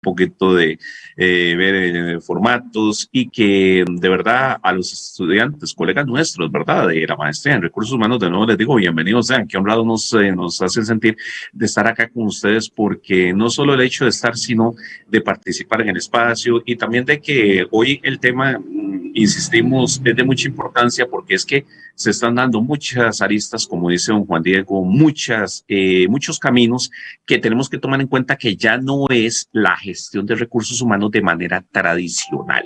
poquito de eh, ver eh, formatos y que de verdad a los estudiantes, colegas nuestros, ¿verdad? De la maestría en recursos humanos, de nuevo les digo bienvenidos sean, que honrado nos, eh, nos hace sentir de estar acá con ustedes porque no solo el hecho de estar, sino de participar en el espacio y también de que hoy el tema, mm, insistimos, es de mucha importancia porque es que se están dando muchas aristas, como dice don Juan Diego, muchas, muchos caminos que tenemos que tomar en cuenta que ya no es la gestión de recursos humanos de manera tradicional.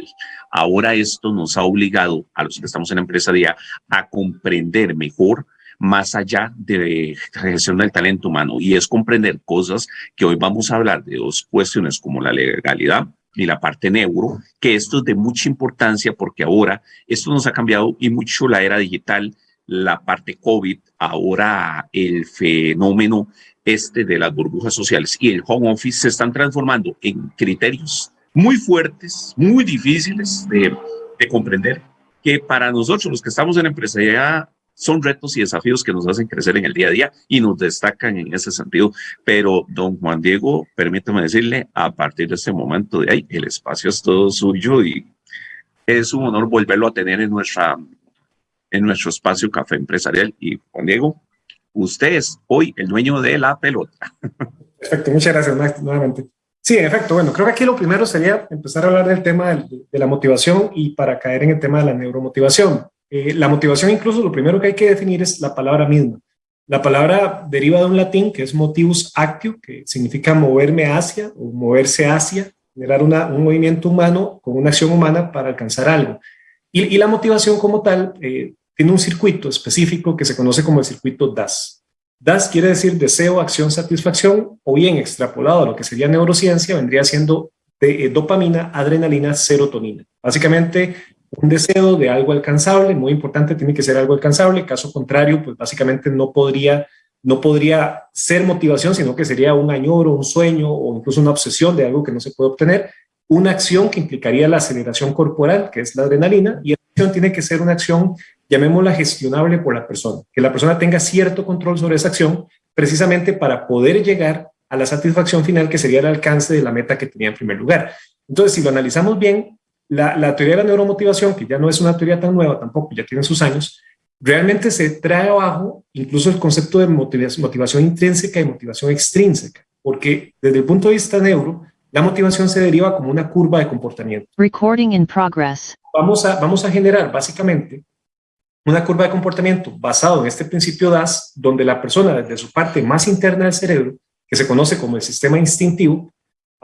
Ahora esto nos ha obligado a los que estamos en la empresarial a comprender mejor más allá de gestión del talento humano y es comprender cosas que hoy vamos a hablar de dos cuestiones como la legalidad y la parte neuro, que esto es de mucha importancia porque ahora esto nos ha cambiado y mucho la era digital, la parte COVID, ahora el fenómeno este de las burbujas sociales y el home office se están transformando en criterios muy fuertes, muy difíciles de, de comprender, que para nosotros los que estamos en empresariedad son retos y desafíos que nos hacen crecer en el día a día y nos destacan en ese sentido. Pero, don Juan Diego, permítame decirle, a partir de este momento de ahí, el espacio es todo suyo y es un honor volverlo a tener en, nuestra, en nuestro espacio Café Empresarial. Y Juan Diego, usted es hoy el dueño de la pelota. Perfecto, muchas gracias nuevamente. Sí, en efecto, bueno, creo que aquí lo primero sería empezar a hablar del tema de, la motivación y para caer en el tema de la neuromotivación. Eh, la motivación incluso lo primero que hay que definir es la palabra misma. La palabra deriva de un latín que es motivus actio, que significa moverme hacia o moverse hacia, generar un movimiento humano con una acción humana para alcanzar algo. Y, la motivación como tal eh, tiene un circuito específico que se conoce como el circuito DAS. DAS quiere decir deseo, acción, satisfacción, o bien extrapolado a lo que sería neurociencia, vendría siendo de, eh, dopamina, adrenalina, serotonina. Básicamente, un deseo de algo alcanzable, muy importante, tiene que ser algo alcanzable, caso contrario, pues básicamente no podría, no podría ser motivación, sino que sería un añoro, un sueño o incluso una obsesión de algo que no se puede obtener, una acción que implicaría la aceleración corporal, que es la adrenalina, y la acción tiene que ser una acción llamémosla gestionable por la persona, que la persona tenga cierto control sobre esa acción, precisamente para poder llegar a la satisfacción final que sería el alcance de la meta que tenía en primer lugar. Entonces, si lo analizamos bien, la, teoría de la neuromotivación, que ya no es una teoría tan nueva tampoco, ya tiene sus años, realmente se trae abajo incluso el concepto de motivación, motivación intrínseca y motivación extrínseca, porque desde el punto de vista neuro, la motivación se deriva como una curva de comportamiento. Recording in progress. Vamos a, vamos a generar básicamente una curva de comportamiento basado en este principio DAS, donde la persona desde su parte más interna del cerebro, que se conoce como el sistema instintivo,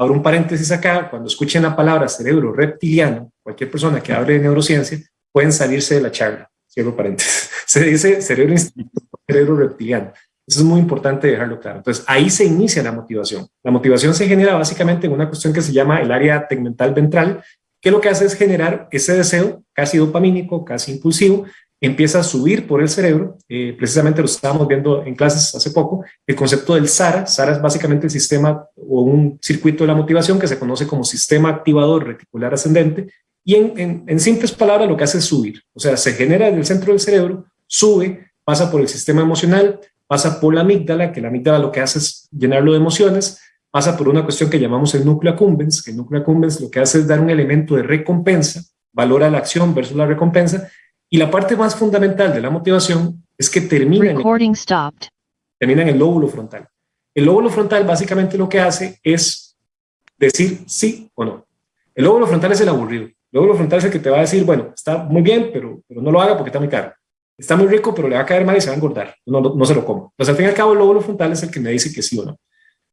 abro un paréntesis acá, cuando escuchen la palabra cerebro reptiliano, cualquier persona que hable de neurociencia, pueden salirse de la charla, cierro paréntesis. Se dice cerebro reptiliano. Eso es muy importante dejarlo claro. Entonces, ahí se inicia la motivación. La motivación se genera básicamente en una cuestión que se llama el área tegmental ventral, que lo que hace es generar ese deseo casi dopamínico, casi impulsivo, empieza a subir por el cerebro, eh, precisamente lo estábamos viendo en clases hace poco, el concepto del SARA, SARA es básicamente el sistema o un circuito de la motivación que se conoce como sistema activador reticular ascendente, y en, simples palabras lo que hace es subir, o sea, se genera en el centro del cerebro, sube, pasa por el sistema emocional, pasa por la amígdala, que la amígdala lo que hace es llenarlo de emociones, pasa por una cuestión que llamamos el núcleo accumbens, que el núcleo accumbens lo que hace es dar un elemento de recompensa, valora la acción versus la recompensa, y la parte más fundamental de la motivación es que termina en, termina en el lóbulo frontal. El lóbulo frontal básicamente lo que hace es decir sí o no. El lóbulo frontal es el aburrido. El lóbulo frontal es el que te va a decir, bueno, está muy bien, pero, pero no lo haga porque está muy caro. Está muy rico, pero le va a caer mal y se va a engordar. No, no, se lo coma. Entonces, al fin y al cabo, el lóbulo frontal es el que me dice que sí o no.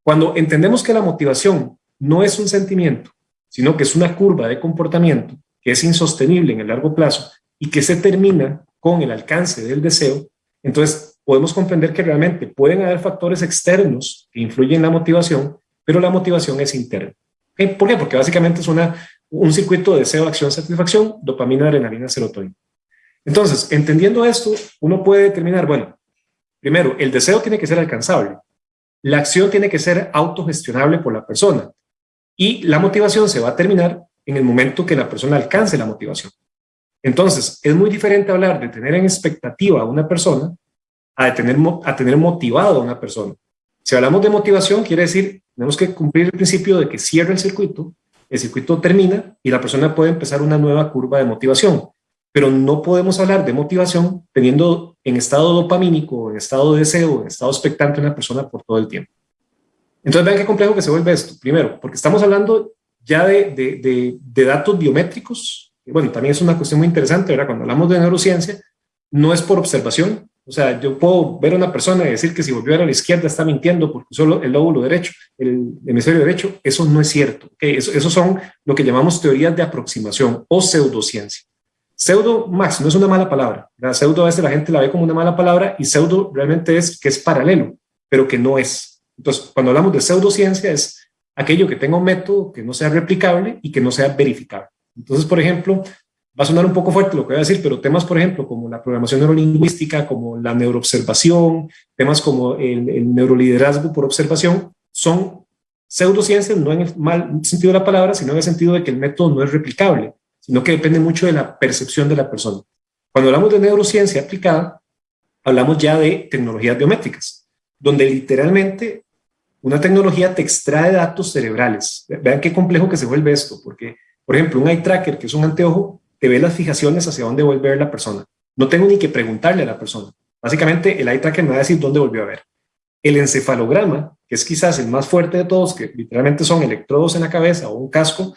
Cuando entendemos que la motivación no es un sentimiento, sino que es una curva de comportamiento que es insostenible en el largo plazo y que se termina con el alcance del deseo, entonces podemos comprender que realmente pueden haber factores externos que influyen en la motivación, pero la motivación es interna. ¿Por qué? Porque básicamente es una, un circuito de deseo, acción, satisfacción, dopamina, adrenalina, serotonina. Entonces, entendiendo esto, uno puede determinar, bueno, primero, el deseo tiene que ser alcanzable, la acción tiene que ser autogestionable por la persona y la motivación se va a terminar en el momento que la persona alcance la motivación. Entonces, es muy diferente hablar de tener en expectativa a una persona a, tener, a tener motivado a una persona. Si hablamos de motivación, quiere decir tenemos que cumplir el principio de que cierra el circuito, el circuito termina y la persona puede empezar una nueva curva de motivación. Pero no podemos hablar de motivación teniendo en estado dopamínico, en estado de deseo, en estado expectante una persona por todo el tiempo. Entonces vean qué complejo que se vuelve esto. Primero, porque estamos hablando ya de, datos biométricos. Bueno, también es una cuestión muy interesante, ¿verdad? Cuando hablamos de neurociencia, no es por observación. O sea, yo puedo ver a una persona y decir que si volvió a la izquierda está mintiendo porque solo el lóbulo derecho, el hemisferio derecho. Eso no es cierto. ¿okay? Eso, son lo que llamamos teorías de aproximación o pseudociencia. Pseudo, Max, no es una mala palabra. La pseudo a veces la gente la ve como una mala palabra y pseudo realmente es que es paralelo, pero que no es. Entonces, cuando hablamos de pseudociencia es aquello que tenga un método que no sea replicable y que no sea verificable. Entonces, por ejemplo, va a sonar un poco fuerte lo que voy a decir, pero temas, por ejemplo, como la programación neurolingüística, como la neuroobservación, temas como el, el neuroliderazgo por observación, son pseudociencias, no en el mal sentido de la palabra, sino en el sentido de que el método no es replicable, sino que depende mucho de la percepción de la persona. Cuando hablamos de neurociencia aplicada, hablamos ya de tecnologías biométricas, donde literalmente una tecnología te extrae datos cerebrales. Vean qué complejo que se vuelve esto, porque, por ejemplo, un eye tracker, que es un anteojo, te ve las fijaciones hacia dónde vuelve a ver la persona. No tengo ni que preguntarle a la persona. Básicamente, el eye tracker me va a decir dónde volvió a ver. El encefalograma, que es quizás el más fuerte de todos, que literalmente son electrodos en la cabeza o un casco,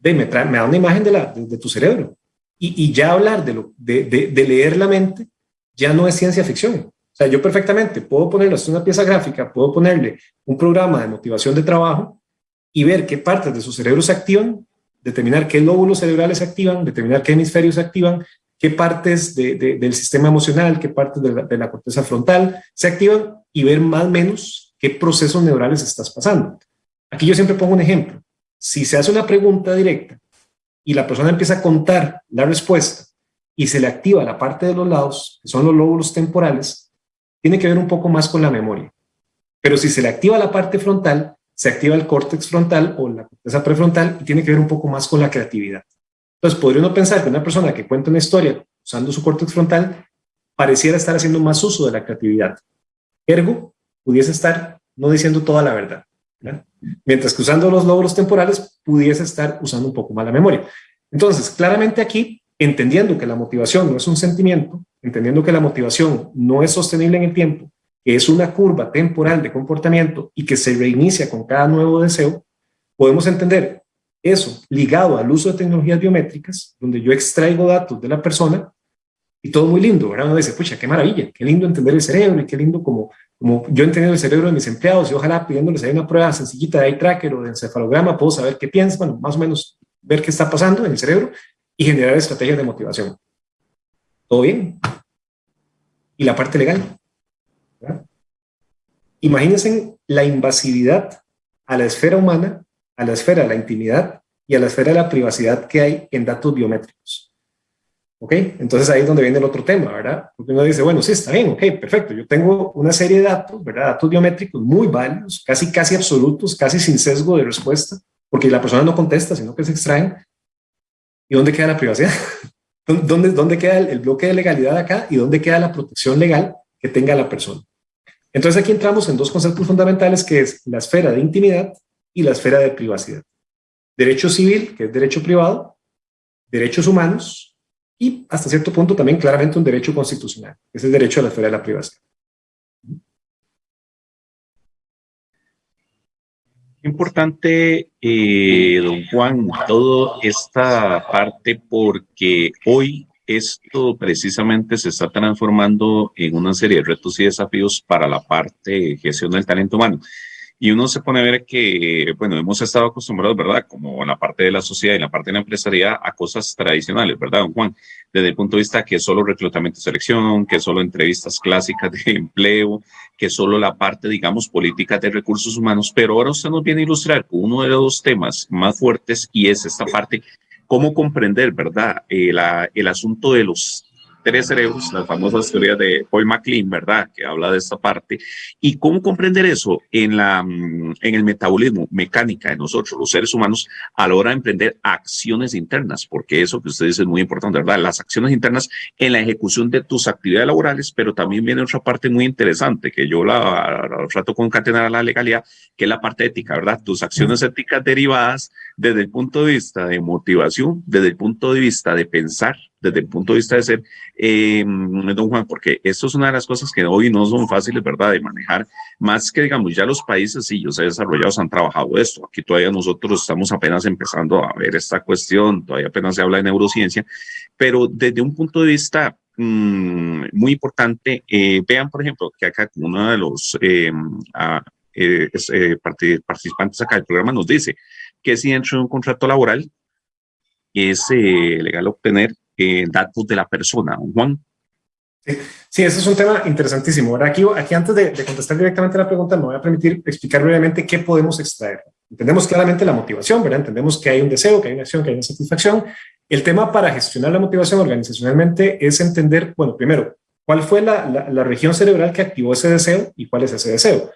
de, me, me da una imagen de, la, de, tu cerebro. Y, ya hablar de, lo, de leer la mente ya no es ciencia ficción. O sea, yo perfectamente puedo ponerle una pieza gráfica, puedo ponerle un programa de motivación de trabajo y ver qué partes de su cerebro se activan, determinar qué lóbulos cerebrales se activan, determinar qué hemisferios se activan, qué partes de, de, del sistema emocional, qué partes de la, de la, corteza frontal se activan y ver más o menos qué procesos neurales estás pasando. Aquí yo siempre pongo un ejemplo. Si se hace una pregunta directa y la persona empieza a contar la respuesta y se le activa la parte de los lados, que son los lóbulos temporales, tiene que ver un poco más con la memoria. Pero si se le activa la parte frontal, se activa el córtex frontal o la corteza prefrontal y tiene que ver un poco más con la creatividad. Entonces, podría uno pensar que una persona que cuenta una historia usando su córtex frontal pareciera estar haciendo más uso de la creatividad. Ergo, pudiese estar no diciendo toda la verdad. ¿verdad? Mientras que usando los lóbulos temporales pudiese estar usando un poco más la memoria. Entonces, claramente aquí entendiendo que la motivación no es un sentimiento, entendiendo que la motivación no es sostenible en el tiempo, que es una curva temporal de comportamiento y que se reinicia con cada nuevo deseo, podemos entender eso ligado al uso de tecnologías biométricas, donde yo extraigo datos de la persona y todo muy lindo, ¿verdad? Uno dice, pucha, qué maravilla, qué lindo entender el cerebro y qué lindo como, como yo he entendido el cerebro de mis empleados y ojalá pidiéndoles ahí una prueba sencillita de eye tracker o de encefalograma puedo saber qué piensan, bueno, más o menos ver qué está pasando en el cerebro y generar estrategias de motivación. ¿Todo bien? Y la parte legal. Imagínense la invasividad a la esfera humana, a la esfera de la intimidad y a la esfera de la privacidad que hay en datos biométricos. ¿Ok? Entonces ahí es donde viene el otro tema, ¿verdad? Porque uno dice, bueno, sí, está bien, ok, perfecto. Yo tengo una serie de datos, ¿verdad? Datos biométricos muy válidos, casi, casi absolutos, casi sin sesgo de respuesta, porque la persona no contesta, sino que se extraen. ¿Y dónde queda la privacidad? ¿Dónde, ¿Dónde queda el, bloque de legalidad acá y dónde queda la protección legal que tenga la persona? Entonces aquí entramos en dos conceptos fundamentales que es la esfera de intimidad y la esfera de privacidad. Derecho civil, que es derecho privado, derechos humanos y hasta cierto punto también claramente un derecho constitucional, que es el derecho a la esfera de la privacidad. Importante, eh, don Juan, toda esta parte porque hoy esto precisamente se está transformando en una serie de retos y desafíos para la parte de gestión del talento humano. Y uno se pone a ver que, bueno, hemos estado acostumbrados, ¿verdad? Como en la parte de la sociedad y en la parte de la empresaría a cosas tradicionales, ¿verdad, don Juan? Desde el punto de vista que solo reclutamiento y selección, que solo entrevistas clásicas de empleo, que solo la parte, digamos, política de recursos humanos. Pero ahora usted nos viene a ilustrar uno de los temas más fuertes y es esta parte, cómo comprender, ¿verdad? Eh, la, el asunto de los tres cerebros, las famosas teorías de Paul MacLean, ¿verdad? Que habla de esta parte. ¿Y cómo comprender eso en, la, mm, en el metabolismo, mecánica de nosotros, los seres humanos, a la hora de emprender acciones internas? Porque eso que usted dice es muy importante, ¿verdad? Las acciones internas en la ejecución de tus actividades laborales, pero también viene otra parte muy interesante que yo la, la trato concatenar a la legalidad, que es la parte ética, ¿verdad? Tus acciones éticas derivadas desde el punto de vista de motivación, desde el punto de vista de pensar, desde el punto de vista de ser, eh, don Juan, porque esto es una de las cosas que hoy no son fáciles, ¿verdad?, de manejar, más que, digamos, ya los países, sí, los desarrollados han trabajado esto, aquí todavía nosotros estamos apenas empezando a ver esta cuestión, todavía apenas se habla de neurociencia, pero desde un punto de vista mmm, muy importante, eh, vean, por ejemplo, que acá uno de los eh, eh, eh participantes acá del programa nos dice que si dentro de un contrato laboral es eh, legal obtener eh, datos de la persona. Juan. Sí, sí, es un tema interesantísimo. Ahora, aquí, aquí antes de, de, contestar directamente la pregunta, me voy a permitir explicar brevemente qué podemos extraer. Entendemos claramente la motivación, ¿verdad? Entendemos que hay un deseo, que hay una acción, que hay una satisfacción. El tema para gestionar la motivación organizacionalmente es entender, bueno, primero, cuál fue la, la, la región cerebral que activó ese deseo y cuál es ese deseo.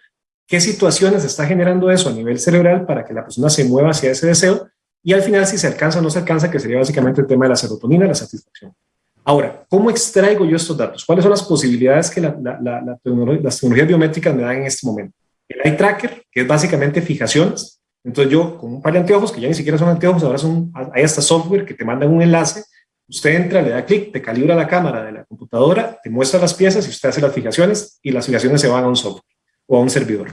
¿Qué situaciones está generando eso a nivel cerebral para que la persona se mueva hacia ese deseo? Y al final, si se alcanza o no se alcanza, que sería básicamente el tema de la serotonina, la satisfacción. Ahora, ¿cómo extraigo yo estos datos? ¿Cuáles son las posibilidades que la, la, la, las tecnologías biométricas me dan en este momento? El eye tracker, que es básicamente fijaciones. Entonces yo, con un par de anteojos, que ya ni siquiera son anteojos, ahora son, hay hasta software que te mandan un enlace, usted entra, le da clic, te calibra la cámara de la computadora, te muestra las piezas y usted hace las fijaciones y las fijaciones se van a un software o a un servidor.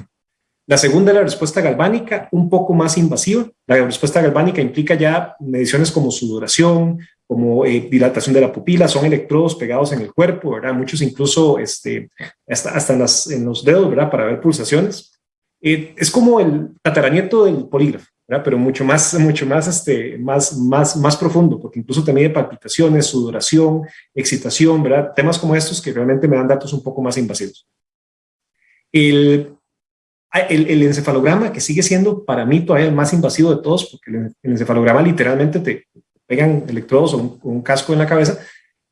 La segunda es la respuesta galvánica, un poco más invasiva. La respuesta galvánica implica ya mediciones como sudoración, como eh, dilatación de la pupila, son electrodos pegados en el cuerpo, ¿verdad? Muchos incluso este, hasta, hasta en, las, en los dedos, ¿verdad? Para ver pulsaciones. Eh, es como el tataranieto del polígrafo. Pero mucho más, mucho más, este, más, más, más profundo, porque incluso te mide palpitaciones, sudoración, excitación. Temas como estos que realmente me dan datos un poco más invasivos. El Ah, el, el, encefalograma, que sigue siendo para mí todavía el más invasivo de todos, porque el, encefalograma literalmente te pegan electrodos o un, un, casco en la cabeza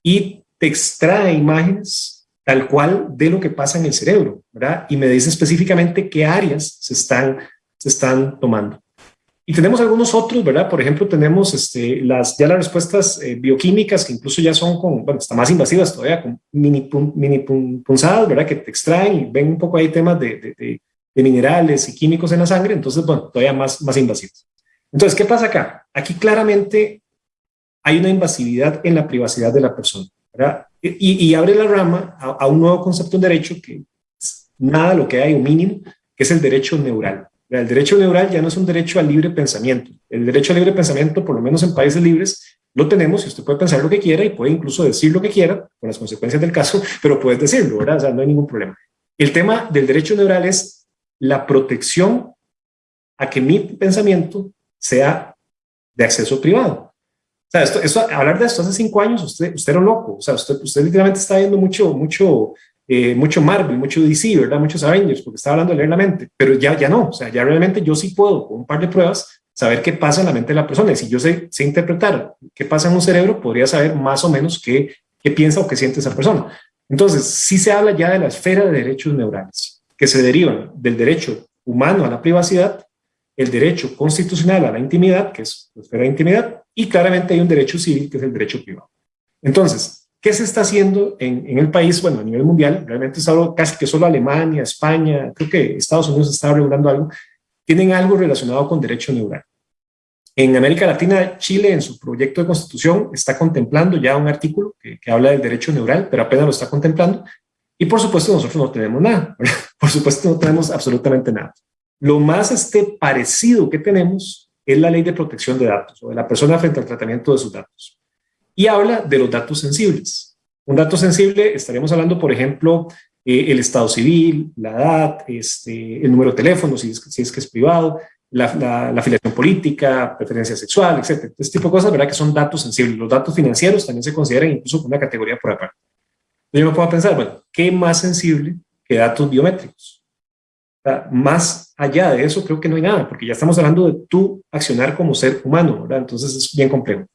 y te extrae imágenes tal cual de lo que pasa en el cerebro, ¿verdad? Y me dice específicamente qué áreas se están, se están tomando. Y tenemos algunos otros, ¿verdad? Por ejemplo, tenemos este, las, ya las respuestas eh, bioquímicas que incluso ya son con, bueno, están más invasivas todavía, con mini, pun, mini pun, punzadas, ¿verdad? Que te extraen y ven un poco ahí temas de, de, de de minerales y químicos en la sangre, entonces, bueno, todavía más, más invasivos. Entonces, ¿qué pasa acá? Aquí claramente hay una invasividad en la privacidad de la persona, ¿verdad? Y, y abre la rama a, a, un nuevo concepto de derecho que es nada lo que hay, un mínimo, que es el derecho neural. El derecho neural ya no es un derecho al libre pensamiento. El derecho al libre pensamiento, por lo menos en países libres, lo tenemos y usted puede pensar lo que quiera y puede incluso decir lo que quiera, con las consecuencias del caso, pero puedes decirlo, ¿verdad? O sea, no hay ningún problema. El tema del derecho neural es la protección a que mi pensamiento sea de acceso privado. O sea, esto, esto, hablar de esto hace cinco años, usted, usted era loco. O sea, usted, usted literalmente está viendo mucho, mucho, eh, mucho Marvel, mucho DC, ¿verdad? Muchos Avengers, porque está hablando de leer la mente. Pero ya, ya no. O sea, ya realmente yo sí puedo, con un par de pruebas, saber qué pasa en la mente de la persona. Y si yo sé, sé interpretar qué pasa en un cerebro, podría saber más o menos qué, qué piensa o qué siente esa persona. Entonces, sí se habla ya de la esfera de derechos neurales que se derivan del derecho humano a la privacidad, el derecho constitucional a la intimidad, que es la esfera de intimidad, y claramente hay un derecho civil, que es el derecho privado. Entonces, ¿qué se está haciendo en, en el país? Bueno, a nivel mundial, realmente es algo casi que solo Alemania, España, creo que Estados Unidos está regulando algo, tienen algo relacionado con derecho neural. En América Latina, Chile, en su proyecto de constitución, está contemplando ya un artículo que, que habla del derecho neural, pero apenas lo está contemplando, y por supuesto nosotros no tenemos nada, por supuesto no tenemos absolutamente nada. Lo más este parecido que tenemos es la ley de protección de datos o de la persona frente al tratamiento de sus datos. Y habla de los datos sensibles. Un dato sensible, estaríamos hablando, por ejemplo, eh, el estado civil, la edad, este, el número de teléfono, si es, que es privado, la, afiliación política, preferencia sexual, etc. Este tipo de cosas, ¿verdad? Que son datos sensibles. Los datos financieros también se consideran incluso una categoría por aparte. Yo me puedo pensar, bueno, ¿qué más sensible que datos biométricos? Más allá de eso creo que no hay nada, porque ya estamos hablando de tu accionar como ser humano, ¿verdad? Entonces es bien complejo.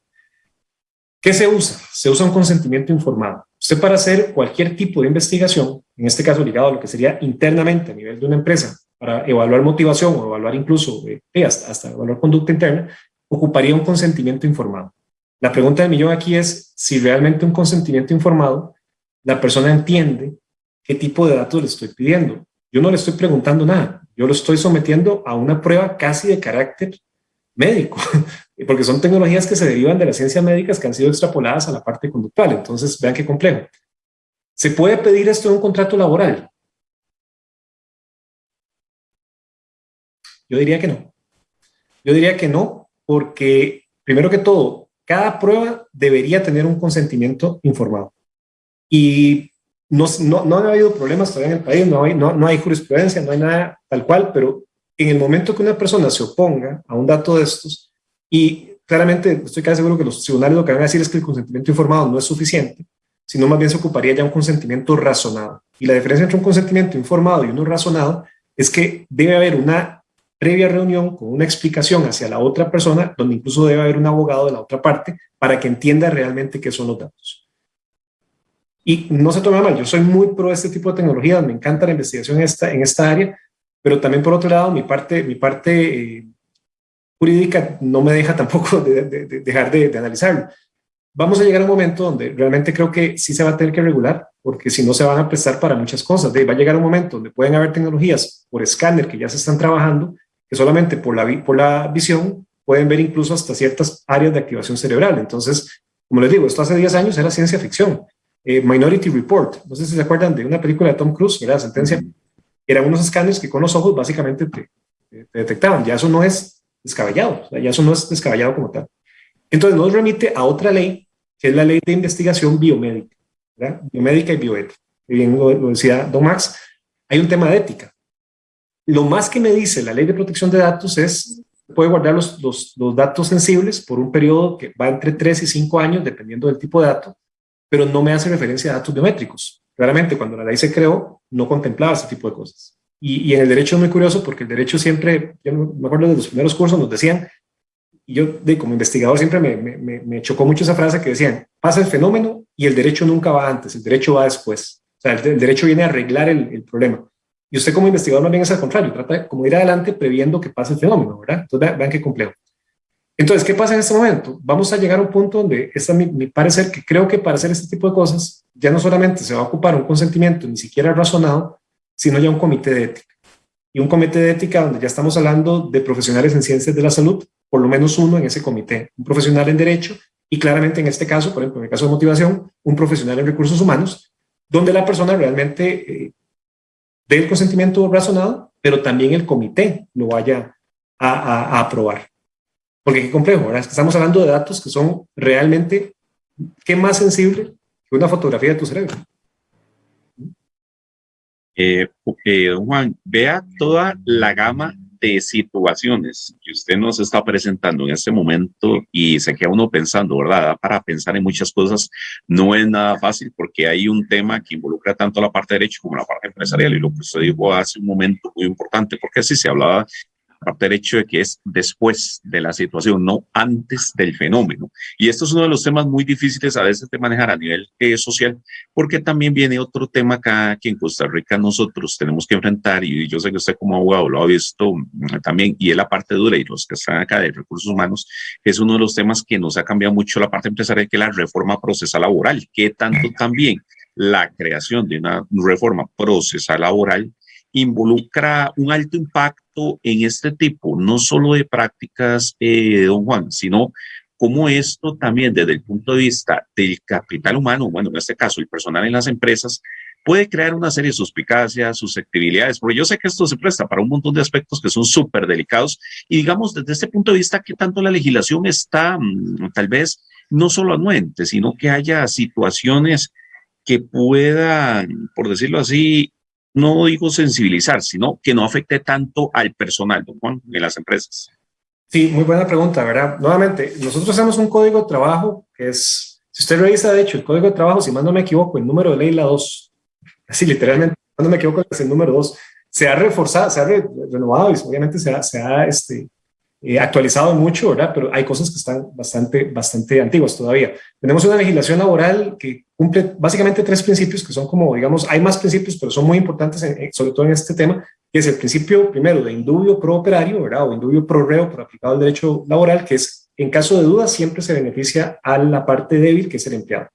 ¿Qué se usa? Se usa un consentimiento informado. Usted para hacer cualquier tipo de investigación, en este caso ligado a lo que sería internamente a nivel de una empresa, para evaluar motivación o evaluar incluso eh, hasta, hasta evaluar conducta interna, ocuparía un consentimiento informado. La pregunta del millón aquí es si realmente un consentimiento informado, la persona entiende qué tipo de datos le estoy pidiendo. Yo no le estoy preguntando nada, yo lo estoy sometiendo a una prueba casi de carácter médico, porque son tecnologías que se derivan de las ciencias médicas que han sido extrapoladas a la parte conductual. Entonces, vean qué complejo. ¿Se puede pedir esto en un contrato laboral? Yo diría que no. Yo diría que no, porque primero que todo, cada prueba debería tener un consentimiento informado. Y no, no, no ha habido problemas todavía en el país, no hay, no, no hay jurisprudencia, no hay nada tal cual, pero en el momento que una persona se oponga a un dato de estos, y claramente estoy casi seguro que los tribunales lo que van a decir es que el consentimiento informado no es suficiente, sino más bien se ocuparía ya un consentimiento razonado. Y la diferencia entre un consentimiento informado y uno razonado es que debe haber una previa reunión con una explicación hacia la otra persona, donde incluso debe haber un abogado de la otra parte para que entienda realmente qué son los datos. Y no se tome mal, yo soy muy pro este tipo de tecnologías, me encanta la investigación en esta, en esta área, pero también por otro lado, mi parte, mi parte eh, jurídica no me deja tampoco de, dejar de, analizarlo. Vamos a llegar a un momento donde realmente creo que sí se va a tener que regular, porque si no se van a prestar para muchas cosas. va a llegar un momento donde pueden haber tecnologías por escáner que ya se están trabajando, que solamente por la, por la visión pueden ver incluso hasta ciertas áreas de activación cerebral. Entonces, como les digo, esto hace 10 años era ciencia ficción. Eh, Minority Report, no sé si se acuerdan de una película de Tom Cruise, la sentencia, eran unos escáneres que con los ojos básicamente te, te detectaban. Ya eso no es descabellado, ya eso no es descabellado como tal. Entonces nos remite a otra ley, que es la ley de investigación biomédica, biomédica y bioética. Y bien lo, decía Don Max, hay un tema de ética. Lo más que me dice la ley de protección de datos es, puede guardar los, los, los datos sensibles por un periodo que va entre 3 y 5 años, dependiendo del tipo de dato, pero no me hace referencia a datos biométricos. Claramente, cuando la ley se creó, no contemplaba ese tipo de cosas. Y, en el derecho es muy curioso porque el derecho siempre, yo me acuerdo de los primeros cursos, nos decían, y yo de, como investigador siempre me, me, me, chocó mucho esa frase que decían, pasa el fenómeno y el derecho nunca va antes, el derecho va después. O sea, el, derecho viene a arreglar el, problema. Y usted como investigador no viene es al contrario, trata como ir adelante previendo que pase el fenómeno, ¿verdad? Entonces vean, qué complejo. Entonces, ¿qué pasa en este momento? Vamos a llegar a un punto donde, esta mi, mi parecer, que creo que para hacer este tipo de cosas, ya no solamente se va a ocupar un consentimiento ni siquiera razonado, sino ya un comité de ética. Y un comité de ética donde ya estamos hablando de profesionales en ciencias de la salud, por lo menos uno en ese comité, un profesional en derecho y claramente en este caso, por ejemplo, en el caso de motivación, un profesional en recursos humanos, donde la persona realmente eh, dé el consentimiento razonado, pero también el comité lo vaya a, aprobar. Porque qué complejo, ¿verdad? Estamos hablando de datos que son realmente, ¿qué más sensible que una fotografía de tu cerebro? Eh, don Juan, vea toda la gama de situaciones que usted nos está presentando en este momento y se queda uno pensando, ¿verdad? Para pensar en muchas cosas no es nada fácil porque hay un tema que involucra tanto la parte de derecho como la parte empresarial y lo que usted dijo hace un momento muy importante porque así se hablaba parte del hecho de que es después de la situación, no antes del fenómeno. Y esto es uno de los temas muy difíciles a veces de manejar a nivel eh, social, porque también viene otro tema acá que en Costa Rica nosotros tenemos que enfrentar, y yo sé que usted como abogado lo ha visto mm, también, y es la parte dura, y los que están acá de recursos humanos, es uno de los temas que nos ha cambiado mucho la parte empresarial, que es la reforma procesal laboral, que tanto también la creación de una reforma procesal laboral involucra un alto impacto en este tipo, no solo de prácticas, eh, don Juan, sino como esto también desde el punto de vista del capital humano, bueno, en este caso el personal en las empresas, puede crear una serie de suspicacias, susceptibilidades, porque yo sé que esto se presta para un montón de aspectos que son súper delicados y digamos desde este punto de vista que tanto la legislación está mm, tal vez no solo anuente, sino que haya situaciones que puedan, por decirlo así, no digo sensibilizar, sino que no afecte tanto al personal, don Juan, en las empresas. Sí, muy buena pregunta, ¿verdad? Nuevamente, nosotros hacemos un código de trabajo que es, si usted revisa, de hecho, el código de trabajo, si más no me equivoco, el número de ley la 2, así literalmente, si no me equivoco, es el número 2, se ha reforzado, se ha renovado y obviamente se ha, se ha este, eh, actualizado mucho, ¿verdad? Pero hay cosas que están bastante, bastante antiguas todavía. Tenemos una legislación laboral que cumple básicamente tres principios que son como, digamos, hay más principios, pero son muy importantes, sobre todo en este tema, que es el principio, primero, de indubio pro operario, ¿verdad? O indubio pro reo, por aplicado al derecho laboral, que es, en caso de duda, siempre se beneficia a la parte débil, que es el empleado.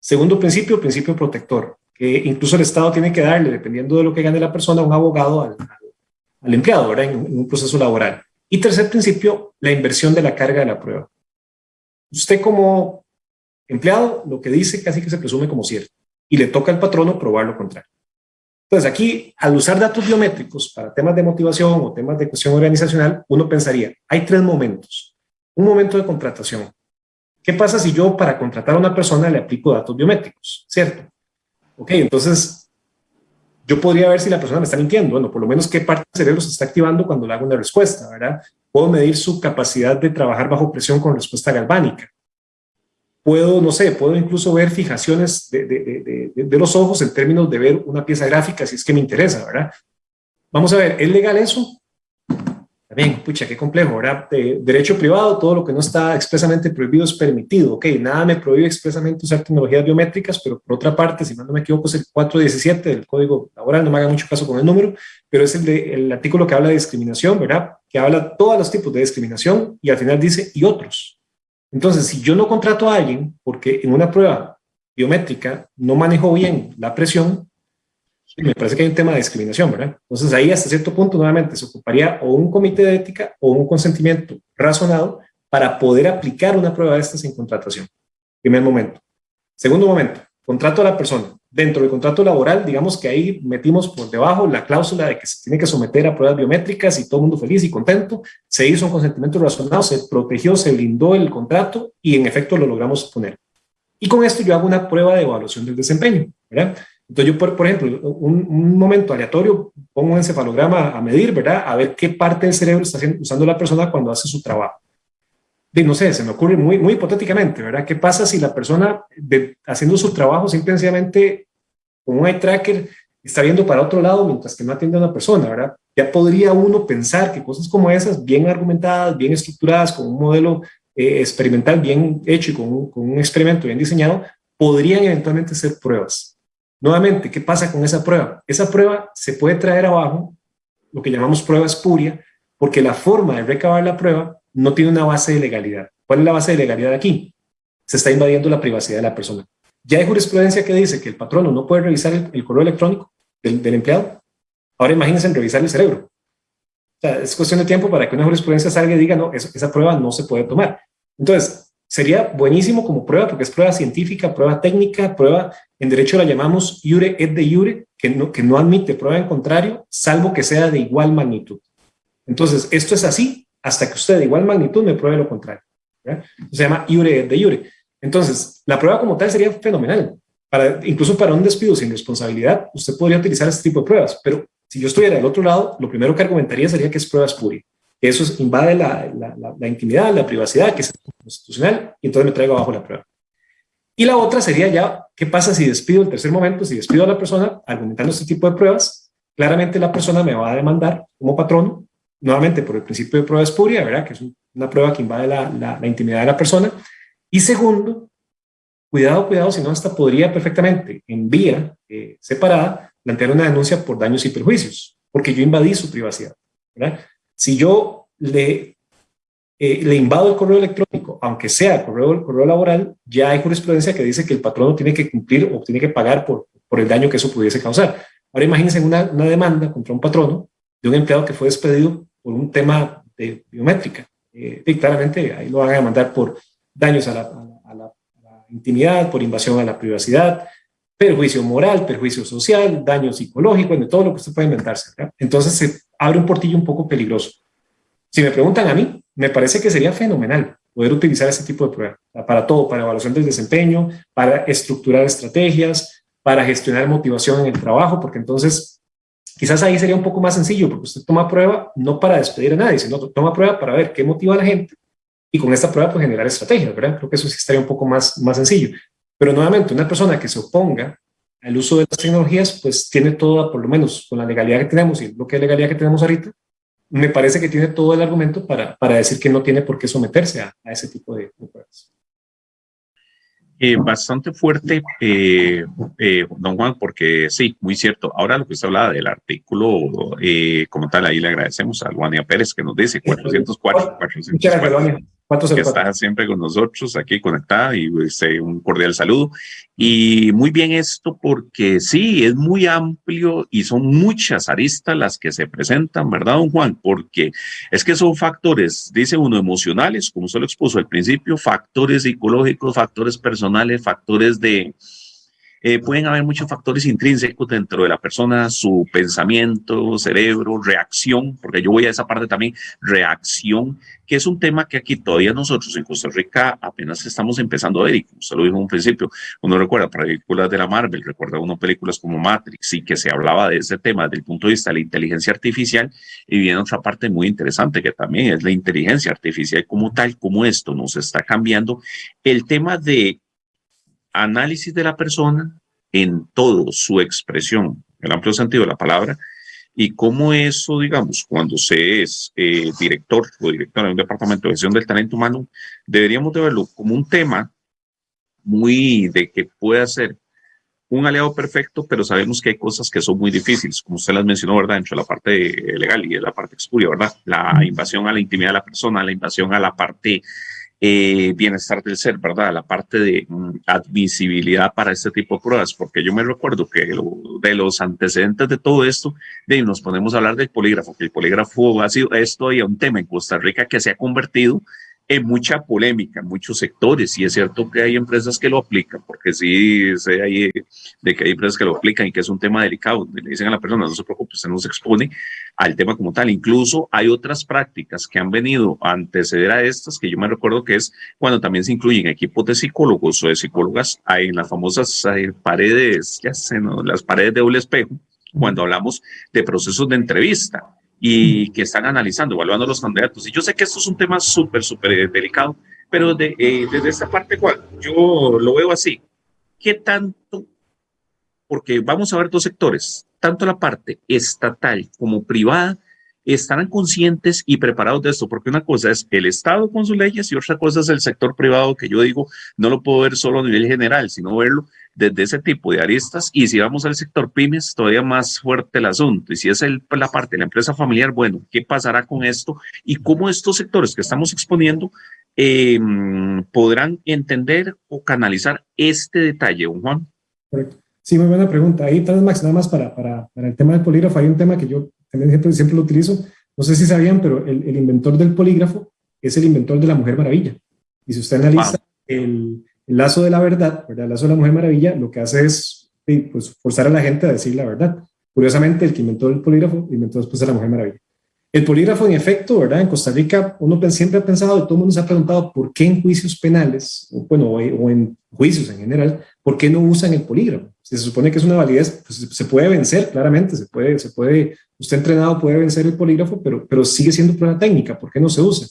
Segundo principio, principio protector, que incluso el Estado tiene que darle, dependiendo de lo que gane la persona, un abogado al, al empleado, ¿verdad? en un proceso laboral. Y tercer principio, la inversión de la carga de la prueba. Usted como empleado, lo que dice casi que se presume como cierto y le toca al patrono probar lo contrario. Entonces aquí, al usar datos biométricos para temas de motivación o temas de cuestión organizacional, uno pensaría, hay tres momentos. Un momento de contratación. ¿Qué pasa si yo para contratar a una persona le aplico datos biométricos? ¿Cierto? Ok, entonces yo podría ver si la persona me está mintiendo, bueno, por lo menos qué parte del cerebro se está activando cuando le hago una respuesta, ¿verdad? Puedo medir su capacidad de trabajar bajo presión con respuesta galvánica. Puedo, no sé, puedo incluso ver fijaciones de, de, los ojos en términos de ver una pieza gráfica si es que me interesa, ¿verdad? Vamos a ver, ¿es legal eso? Bien, pucha, qué complejo, ¿verdad? De derecho privado, todo lo que no está expresamente prohibido es permitido. Ok, nada me prohíbe expresamente usar tecnologías biométricas, pero por otra parte, si no me equivoco, es el 417 del Código Laboral, no me haga mucho caso con el número, pero es el, de, el artículo que habla de discriminación, ¿verdad? Que habla de todos los tipos de discriminación y al final dice, y otros. Entonces, si yo no contrato a alguien porque en una prueba biométrica no manejo bien la presión, me parece que hay un tema de discriminación, ¿verdad? Entonces ahí hasta cierto punto nuevamente se ocuparía o un comité de ética o un consentimiento razonado para poder aplicar una prueba de estas en contratación. Primer momento. Segundo momento, contrato a la persona. Dentro del contrato laboral, digamos que ahí metimos por debajo la cláusula de que se tiene que someter a pruebas biométricas y todo el mundo feliz y contento. Se hizo un consentimiento razonado, se protegió, se blindó el contrato y en efecto lo logramos poner. Y con esto yo hago una prueba de evaluación del desempeño, ¿verdad? Entonces yo, por, ejemplo, un, un, momento aleatorio, pongo un encefalograma a medir, ¿verdad? A ver qué parte del cerebro está usando la persona cuando hace su trabajo. De, no sé, se me ocurre muy, muy hipotéticamente, ¿verdad? ¿Qué pasa si la persona de, haciendo su trabajo simplemente con un eye tracker está viendo para otro lado mientras que no atiende a una persona, ¿verdad? Ya podría uno pensar que cosas como esas, bien argumentadas, bien estructuradas, con un modelo eh, experimental bien hecho y con un experimento bien diseñado, podrían eventualmente ser pruebas. Nuevamente, ¿qué pasa con esa prueba? Esa prueba se puede traer abajo, lo que llamamos prueba espuria, porque la forma de recabar la prueba no tiene una base de legalidad. ¿Cuál es la base de legalidad aquí? Se está invadiendo la privacidad de la persona. Ya hay jurisprudencia que dice que el patrono no puede revisar el, correo electrónico del, empleado. Ahora imagínense en revisar el cerebro. O sea, es cuestión de tiempo para que una jurisprudencia salga y diga, no, esa prueba no se puede tomar. Entonces, sería buenísimo como prueba, porque es prueba científica, prueba técnica, prueba, en derecho la llamamos iure et de iure, que no, que no admite prueba en contrario, salvo que sea de igual magnitud. Entonces, esto es así hasta que usted de igual magnitud me pruebe lo contrario. Se llama iure et de iure. Entonces, la prueba como tal sería fenomenal. Para, incluso para un despido sin responsabilidad, usted podría utilizar este tipo de pruebas, pero si yo estuviera del otro lado, lo primero que argumentaría sería que es prueba espuria eso invade la, la, la, intimidad, la privacidad, que es constitucional, y entonces me traigo abajo la prueba. Y la otra sería ya, ¿qué pasa si despido el tercer momento? Si despido a la persona argumentando este tipo de pruebas, claramente la persona me va a demandar como patrono, nuevamente por el principio de prueba espuria, ¿verdad? Que es una prueba que invade la, la, intimidad de la persona. Y segundo, cuidado, cuidado, si no, hasta podría perfectamente, en vía eh, separada, plantear una denuncia por daños y perjuicios, porque yo invadí su privacidad, ¿verdad? Si yo le, eh, le invado el correo electrónico, aunque sea el correo, el correo laboral, ya hay jurisprudencia que dice que el patrono tiene que cumplir o tiene que pagar por, por el daño que eso pudiese causar. Ahora imagínense una, una demanda contra un patrono de un empleado que fue despedido por un tema de biométrica. Eh, y claramente ahí lo van a demandar por daños a la, a, la, a la, intimidad, por invasión a la privacidad, perjuicio moral, perjuicio social, daño psicológico, de todo lo que usted puede inventarse. ¿verdad? Entonces se abre un portillo un poco peligroso. Si me preguntan a mí, me parece que sería fenomenal poder utilizar este tipo de pruebas para todo, para evaluación del desempeño, para estructurar estrategias, para gestionar motivación en el trabajo, porque entonces quizás ahí sería un poco más sencillo, porque usted toma prueba no para despedir a nadie, sino toma prueba para ver qué motiva a la gente y con esta prueba pues generar estrategias, ¿verdad? Creo que eso sí estaría un poco más, más sencillo. Pero nuevamente, una persona que se oponga al uso de las tecnologías, pues tiene toda, por lo menos con la legalidad que tenemos y lo que es legalidad que tenemos ahorita, me parece que tiene todo el argumento para, para decir que no tiene por qué someterse a, a ese tipo de, de pruebas. Eh, bastante fuerte, eh, eh, don Juan, porque sí, muy cierto. Ahora lo que usted hablaba del artículo, como tal, ahí le agradecemos a Luania Pérez que nos dice 404, 404 que está siempre con nosotros aquí conectada y este, un cordial saludo. Y muy bien esto porque sí, es muy amplio y son muchas aristas las que se presentan, ¿verdad, don Juan? Porque es que son factores, dice uno, emocionales, como usted lo expuso al principio, factores psicológicos, factores personales, factores de, eh, pueden haber muchos factores intrínsecos dentro de la persona, su pensamiento, cerebro, reacción, porque yo voy a esa parte también, reacción, que es un tema que aquí todavía nosotros en Costa Rica apenas estamos empezando a ver, y como usted lo dijo en un principio, uno recuerda películas de la Marvel, recuerda uno películas como Matrix, y que se hablaba de ese tema desde el punto de vista de la inteligencia artificial, y viene otra parte muy interesante que también es la inteligencia artificial como tal, como esto nos está cambiando, el tema de análisis de la persona en todo su expresión, el amplio sentido de la palabra, y cómo eso, digamos, cuando se es eh, director o directora de un departamento de gestión del talento humano, deberíamos de verlo como un tema muy de que pueda ser un aliado perfecto, pero sabemos que hay cosas que son muy difíciles, como usted las mencionó, ¿verdad? Dentro de la parte legal y de la parte expuria, ¿verdad? La invasión a la intimidad de la persona, la invasión a la parte eh, bienestar del ser, ¿verdad? La parte de mm, admisibilidad para este tipo de pruebas, porque yo me recuerdo que de los antecedentes de todo esto, de nos ponemos a hablar del polígrafo, que el polígrafo ha sido esto y un tema en Costa Rica que se ha convertido en mucha polémica en muchos sectores y es cierto que hay empresas que lo aplican, porque sí sé ahí de que hay empresas que lo aplican y que es un tema delicado, le dicen a la persona, no se preocupe, usted no se expone al tema como tal. Incluso hay otras prácticas que han venido a anteceder a estas, que yo me recuerdo que es cuando también se incluyen equipos de psicólogos o de psicólogas, hay en las famosas paredes, ya sé, ¿no? las paredes de doble espejo, cuando hablamos de procesos de entrevista y que están analizando, evaluando los candidatos. Y yo sé que esto es un tema súper, súper eh, delicado, pero de, eh, desde esta parte, cual yo lo veo así. ¿Qué tanto? Porque vamos a ver dos sectores, tanto la parte estatal como privada, estarán conscientes y preparados de esto, porque una cosa es el Estado con sus leyes y otra cosa es el sector privado, que yo digo, no lo puedo ver solo a nivel general, sino verlo desde ese tipo de aristas. Y si vamos al sector pymes, todavía más fuerte el asunto. Y si es el, la parte de la empresa familiar, bueno, ¿qué pasará con esto? Y cómo estos sectores que estamos exponiendo eh, podrán entender o canalizar este detalle, don Juan. Sí, muy buena pregunta. Ahí tal vez, Max, nada más para, para, para, el tema del polígrafo, hay un tema que yo también siempre, siempre lo utilizo. No sé si sabían, pero el, el, inventor del polígrafo es el inventor de la Mujer Maravilla. Y si usted analiza wow. el, el lazo de la verdad, ¿verdad? el lazo de la Mujer Maravilla, lo que hace es pues, forzar a la gente a decir la verdad. Curiosamente, el que inventó el polígrafo inventó después a la Mujer Maravilla. El polígrafo, en efecto, ¿verdad? En Costa Rica, uno siempre ha pensado, y todo el mundo se ha preguntado, ¿por qué en juicios penales, o, bueno, o en juicios en general, por qué no usan el polígrafo? Si se supone que es una validez, pues se puede vencer, claramente, se puede, se puede, usted entrenado puede vencer el polígrafo, pero, pero sigue siendo prueba técnica, ¿por qué no se usa?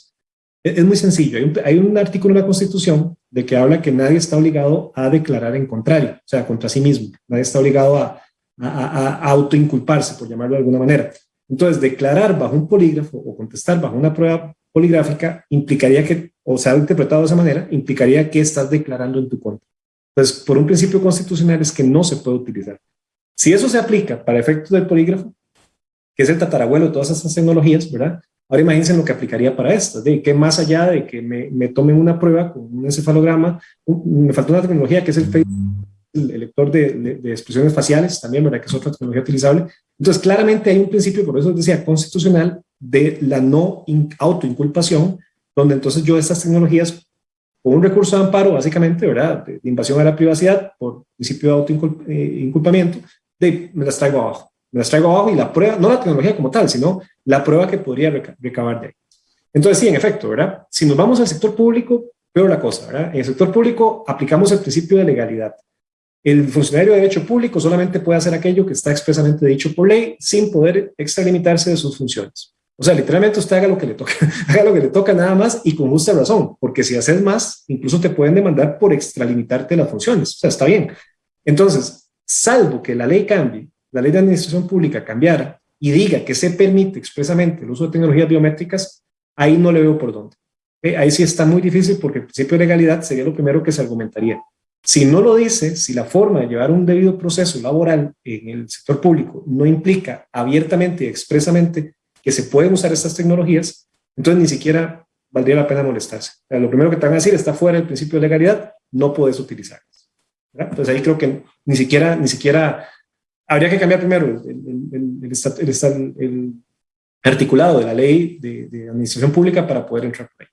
Es muy sencillo. Hay un, artículo en la Constitución de que habla que nadie está obligado a declarar en contrario, o sea, contra sí mismo. Nadie está obligado a, a, a autoinculparse, por llamarlo de alguna manera. Entonces, declarar bajo un polígrafo o contestar bajo una prueba poligráfica implicaría que, o sea, interpretado de esa manera, implicaría que estás declarando en tu contra. Entonces, por un principio constitucional es que no se puede utilizar. Si eso se aplica para efectos del polígrafo, que es el tatarabuelo de todas esas tecnologías, ¿verdad? Ahora imagínense lo que aplicaría para esto, de que más allá de que me, me tomen una prueba con un encefalograma, me falta una tecnología que es el, el lector de, de, de, expresiones faciales, también, ¿verdad? Que es otra tecnología utilizable. Entonces, claramente hay un principio, por eso decía, constitucional, de la no autoinculpación, donde entonces yo estas tecnologías, con un recurso de amparo, básicamente, ¿verdad? De, de invasión a la privacidad, por principio de autoinculpamiento, de, me las traigo abajo me las traigo abajo y la prueba, no la tecnología como tal, sino la prueba que podría recabar de ahí. Entonces, sí, en efecto, ¿verdad? Si nos vamos al sector público, peor la cosa, ¿verdad? En el sector público aplicamos el principio de legalidad. El funcionario de derecho público solamente puede hacer aquello que está expresamente dicho por ley sin poder extralimitarse de sus funciones. O sea, literalmente usted haga lo que le toca, haga lo que le toca nada más y con justa razón, porque si haces más, incluso te pueden demandar por extralimitarte las funciones. O sea, está bien. Entonces, salvo que la ley cambie la ley de administración pública cambiara y diga que se permite expresamente el uso de tecnologías biométricas, ahí no le veo por dónde. Ahí sí está muy difícil porque el principio de legalidad sería lo primero que se argumentaría. Si no lo dice, si la forma de llevar un debido proceso laboral en el sector público no implica abiertamente y expresamente que se pueden usar estas tecnologías, entonces ni siquiera valdría la pena molestarse. lo primero que te van a decir está fuera del principio de legalidad, no puedes utilizarlas. Entonces ahí creo que ni siquiera, ni siquiera habría que cambiar primero el, el, articulado de la ley de, de, administración pública para poder entrar por ahí.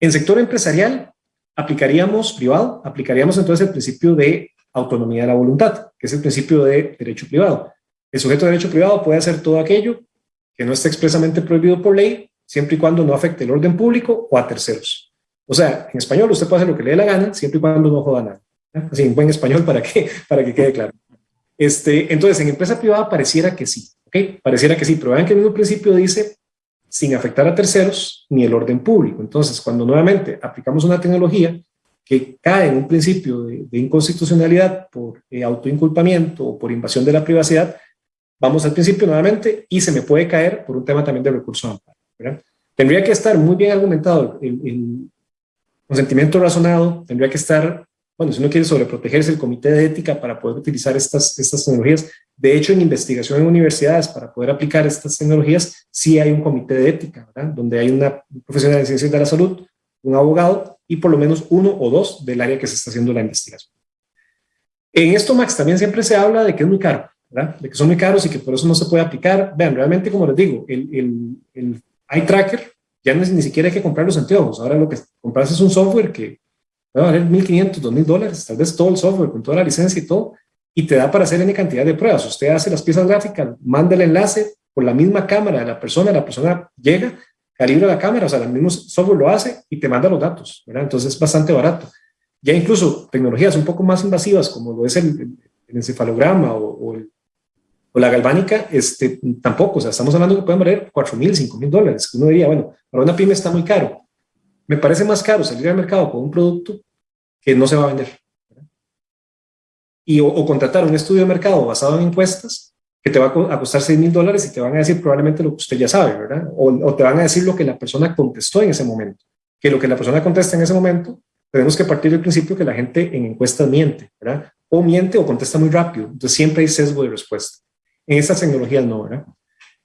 En sector empresarial, aplicaríamos privado, aplicaríamos entonces el principio de autonomía de la voluntad, que es el principio de derecho privado. El sujeto de derecho privado puede hacer todo aquello que no esté expresamente prohibido por ley, siempre y cuando no afecte el orden público o a terceros. O sea, en español usted puede hacer lo que le dé la gana, siempre y cuando no joda nada. Así en buen español para que, para que quede claro. Este, entonces, en empresa privada pareciera que sí, ¿ok? Pareciera que sí, pero vean que el mismo principio dice sin afectar a terceros ni el orden público. Entonces, cuando nuevamente aplicamos una tecnología que cae en un principio de, inconstitucionalidad por eh, autoinculpamiento o por invasión de la privacidad, vamos al principio nuevamente y se me puede caer por un tema también de recursos amparo. Tendría que estar muy bien argumentado el, el consentimiento razonado, tendría que estar bueno, si uno quiere sobreprotegerse el comité de ética para poder utilizar estas, estas tecnologías. De hecho, en investigación en universidades, para poder aplicar estas tecnologías, sí hay un comité de ética, ¿verdad? Donde hay una profesional de ciencias de la salud, un abogado y por lo menos uno o dos del área que se está haciendo la investigación. En esto, Max, también siempre se habla de que es muy caro, ¿verdad? De que son muy caros y que por eso no se puede aplicar. Vean, realmente, como les digo, el, el, el eye tracker ya no es, ni siquiera hay que comprar los anteojos. Ahora lo que compras es un software que puede valer 1.500, 2.000 dólares, tal vez todo el software con toda la licencia y todo, y te da para hacer N cantidad de pruebas. Usted hace las piezas gráficas, manda el enlace por la misma cámara de la persona, la persona llega, calibra la cámara, o sea, el mismo software lo hace y te manda los datos, ¿verdad? Entonces es bastante barato. Ya incluso tecnologías un poco más invasivas, como lo es el, encefalograma o, o, la galvánica, este, tampoco, o sea, estamos hablando que pueden valer 4.000, 5.000 dólares. Uno diría, bueno, para una pyme está muy caro. Me parece más caro salir al mercado con un producto que no se va a vender. Y, o, contratar un estudio de mercado basado en encuestas que te va a costar 6 mil dólares y te van a decir probablemente lo que usted ya sabe, ¿verdad? O, te van a decir lo que la persona contestó en ese momento. Que lo que la persona contesta en ese momento, tenemos que partir del principio que la gente en encuestas miente, ¿verdad? O miente o contesta muy rápido. Entonces siempre hay sesgo de respuesta. En estas tecnologías no, ¿verdad?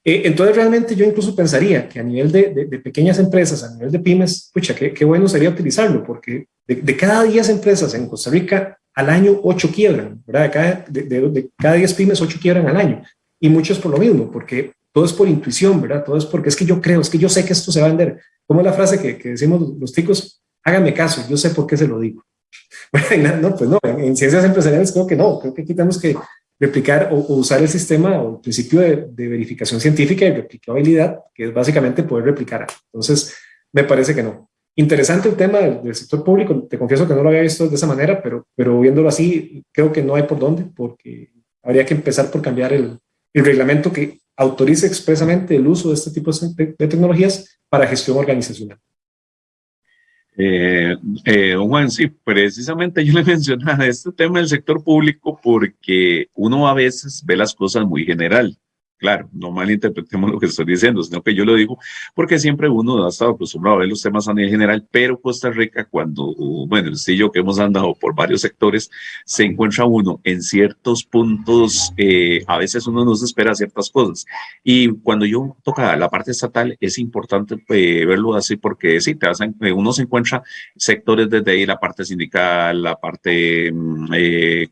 Eh, entonces realmente yo incluso pensaría que a nivel de, pequeñas empresas, a nivel de pymes, pucha, qué, bueno sería utilizarlo, porque de, cada 10 empresas en Costa Rica, al año 8 quiebran, ¿verdad? De cada, de, cada 10 pymes, 8 quiebran al año. Y muchos por lo mismo, porque todo es por intuición, ¿verdad? Todo es porque es que yo creo, es que yo sé que esto se va a vender. Como la frase que, que decimos los chicos, háganme caso, yo sé por qué se lo digo. Bueno, no, pues no, en, en, ciencias empresariales creo que no, creo que aquí tenemos que replicar o, usar el sistema o el principio de, verificación científica y replicabilidad, que es básicamente poder replicar. Entonces, me parece que no. Interesante el tema del, sector público, te confieso que no lo había visto de esa manera, pero, pero viéndolo así, creo que no hay por dónde, porque habría que empezar por cambiar el, el reglamento que autorice expresamente el uso de este tipo de, de tecnologías para gestión organizacional. Eh, eh, Juan, sí, precisamente yo le mencionaba este tema del sector público porque uno a veces ve las cosas muy general. Claro, no malinterpretemos lo que estoy diciendo, sino que yo lo digo porque siempre uno ha estado acostumbrado a ver los temas a nivel general, pero Costa Rica cuando, bueno, el yo que hemos andado por varios sectores, se encuentra uno en ciertos puntos, eh, a veces uno no se espera ciertas cosas. Y cuando yo toca la parte estatal, es importante eh, verlo así porque sí, te hacen, eh, uno se encuentra sectores desde ahí, la parte sindical, la parte mm,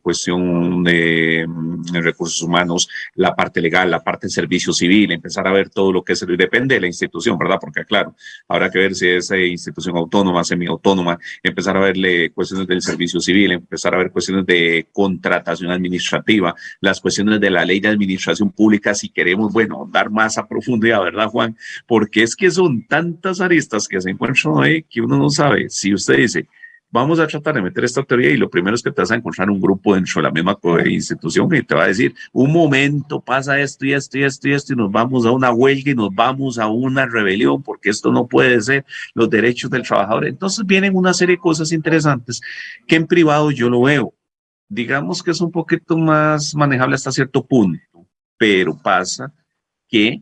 cuestión de, mm, de recursos humanos, la parte legal, la parte en servicio civil, empezar a ver todo lo que es, depende de la institución, ¿verdad? Porque claro, habrá que ver si es eh, institución autónoma, semiautónoma, empezar a verle cuestiones del servicio civil, empezar a ver cuestiones de contratación administrativa, las cuestiones de la ley de administración pública, si queremos, bueno, dar más a profundidad, ¿verdad, Juan? Porque es que son tantas aristas que se encuentran ahí que uno no sabe. Si usted dice, vamos a tratar de meter esta teoría y lo primero es que te vas a encontrar un grupo dentro de la misma institución que te va a decir, un momento pasa esto y esto y esto y esto y nos vamos a una huelga y nos vamos a una rebelión porque esto no puede ser los derechos del trabajador. Entonces vienen una serie de cosas interesantes que en privado yo lo veo. Digamos que es un poquito más manejable hasta cierto punto, pero pasa que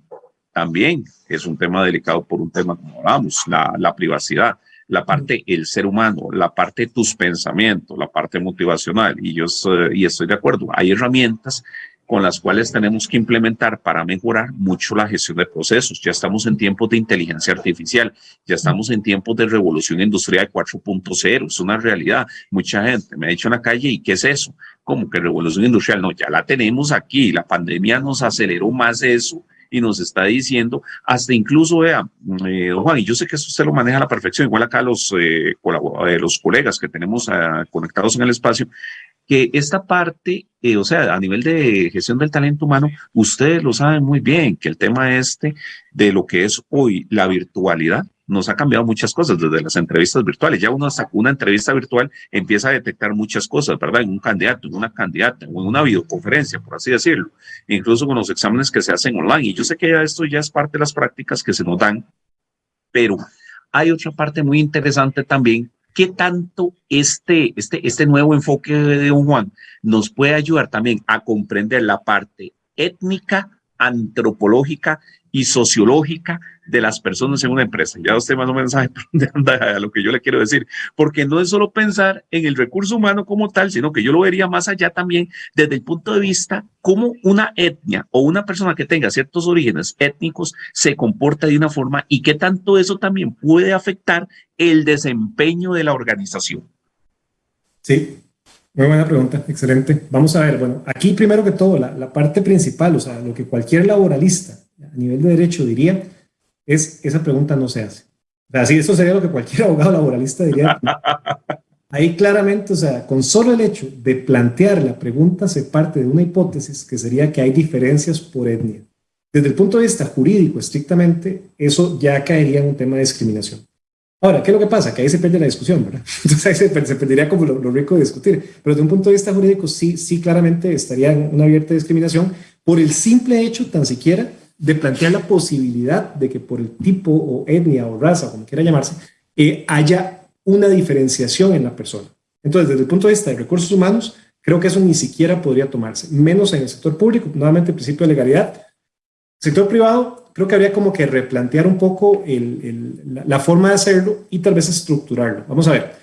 también es un tema delicado por un tema como hablamos, la, la privacidad la parte el ser humano, la parte tus pensamientos, la parte motivacional. Y yo y estoy de acuerdo, hay herramientas con las cuales tenemos que implementar para mejorar mucho la gestión de procesos. Ya estamos en tiempos de inteligencia artificial, ya estamos en tiempos de revolución industrial 4.0, es una realidad. Mucha gente me ha dicho en la calle, ¿y qué es eso? ¿Cómo que revolución industrial? No, ya la tenemos aquí, la pandemia nos aceleró más eso y nos está diciendo, hasta incluso, vea, eh, Juan, y yo sé que eso usted lo maneja a la perfección, igual acá los, eh, eh los colegas que tenemos ah, conectados en el espacio, que esta parte, eh, o sea, a nivel de gestión del talento humano, ustedes lo saben muy bien, que el tema este de lo que es hoy la virtualidad nos ha cambiado muchas cosas desde las entrevistas virtuales. Ya uno una entrevista virtual empieza a detectar muchas cosas, ¿verdad? En un candidato, en una candidata, en una videoconferencia, por así decirlo. Incluso con los exámenes que se hacen online. Y yo sé que ya esto ya es parte de las prácticas que se nos dan, pero hay otra parte muy interesante también ¿Qué tanto este, este, este nuevo enfoque de Don Juan nos puede ayudar también a comprender la parte étnica, antropológica y sociológica de las personas en una empresa. Ya usted más o menos sabe lo que yo le quiero decir, porque no es solo pensar en el recurso humano como tal, sino que yo lo vería más allá también desde el punto de vista cómo una etnia o una persona que tenga ciertos orígenes étnicos se comporta de una forma y qué tanto eso también puede afectar el desempeño de la organización. Sí, muy buena pregunta, excelente. Vamos a ver, bueno, aquí primero que todo, la, la parte principal, o sea, lo que cualquier laboralista a nivel de derecho diría, es esa pregunta no se hace. Así, eso sería lo que cualquier abogado laboralista diría. Ahí claramente, o sea, con solo el hecho de plantear la pregunta se parte de una hipótesis que sería que hay diferencias por etnia. Desde el punto de vista jurídico, estrictamente, eso ya caería en un tema de discriminación. Ahora, ¿qué es lo que pasa? Que ahí se pierde la discusión, ¿verdad? Entonces ahí se, perdería como lo, rico de discutir. Pero desde un punto de vista jurídico, sí, sí claramente estaría en una abierta discriminación por el simple hecho, tan siquiera, de plantear la posibilidad de que por el tipo o etnia o raza, como quiera llamarse, eh, haya una diferenciación en la persona. Entonces, desde el punto de vista de recursos humanos, creo que eso ni siquiera podría tomarse, menos en el sector público, nuevamente el principio de legalidad. Sector privado, creo que habría como que replantear un poco la, forma de hacerlo y tal vez estructurarlo. Vamos a ver,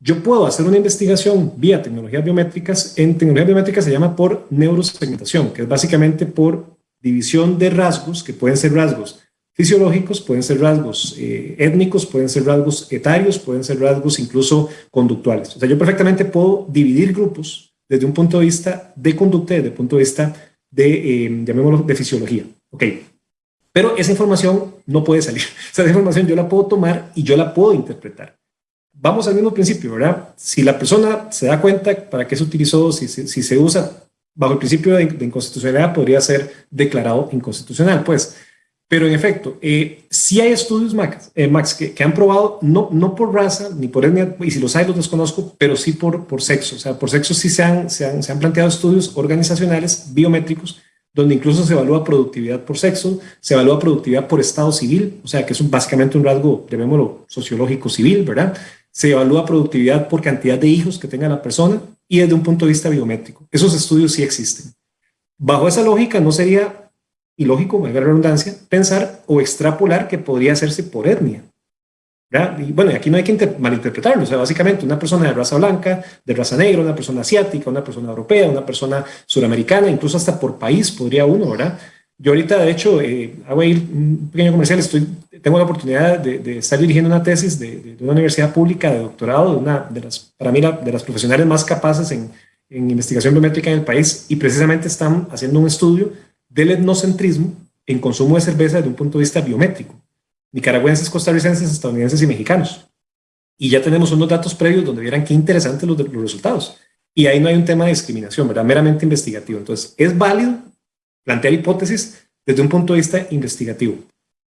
yo puedo hacer una investigación vía tecnologías biométricas. En tecnologías biométricas se llama por neurosegmentación, que es básicamente por división de rasgos, que pueden ser rasgos fisiológicos, pueden ser rasgos eh, étnicos, pueden ser rasgos etarios, pueden ser rasgos incluso conductuales. O sea, yo perfectamente puedo dividir grupos desde un punto de vista de conducta, desde un punto de vista de, eh, llamémoslo, de fisiología. Ok, pero esa información no puede salir. Esa información yo la puedo tomar y yo la puedo interpretar. Vamos al mismo principio, ¿verdad? Si la persona se da cuenta para qué se utilizó, si, si se usa bajo el principio de, inconstitucionalidad podría ser declarado inconstitucional, pues. Pero en efecto, eh, sí hay estudios, Max, eh, Max que, han probado, no, no por raza ni por etnia, y si los hay los desconozco, pero sí por, por sexo. O sea, por sexo sí se han, se han, se han planteado estudios organizacionales biométricos donde incluso se evalúa productividad por sexo, se evalúa productividad por estado civil, o sea, que es básicamente un rasgo, llamémoslo, sociológico civil, ¿verdad? Se evalúa productividad por cantidad de hijos que tenga la persona y desde un punto de vista biométrico. Esos estudios sí existen. Bajo esa lógica no sería ilógico, valga la redundancia, pensar o extrapolar que podría hacerse por etnia. Y bueno, aquí no hay que malinterpretarlo, o sea, básicamente una persona de raza blanca, de raza negra, una persona asiática, una persona europea, una persona suramericana, incluso hasta por país podría uno, ¿verdad? Yo ahorita, de hecho, eh, hago ahí un pequeño comercial, estoy, tengo la oportunidad de, estar dirigiendo una tesis de, una universidad pública de doctorado, de una de las, para mí, de las profesionales más capaces en, investigación biométrica en el país, y precisamente están haciendo un estudio del etnocentrismo en consumo de cerveza desde un punto de vista biométrico. Nicaragüenses, costarricenses, estadounidenses y mexicanos. Y ya tenemos unos datos previos donde vieran qué interesantes los, los resultados. Y ahí no hay un tema de discriminación, ¿verdad? Meramente investigativo. Entonces, es válido plantear hipótesis desde un punto de vista investigativo.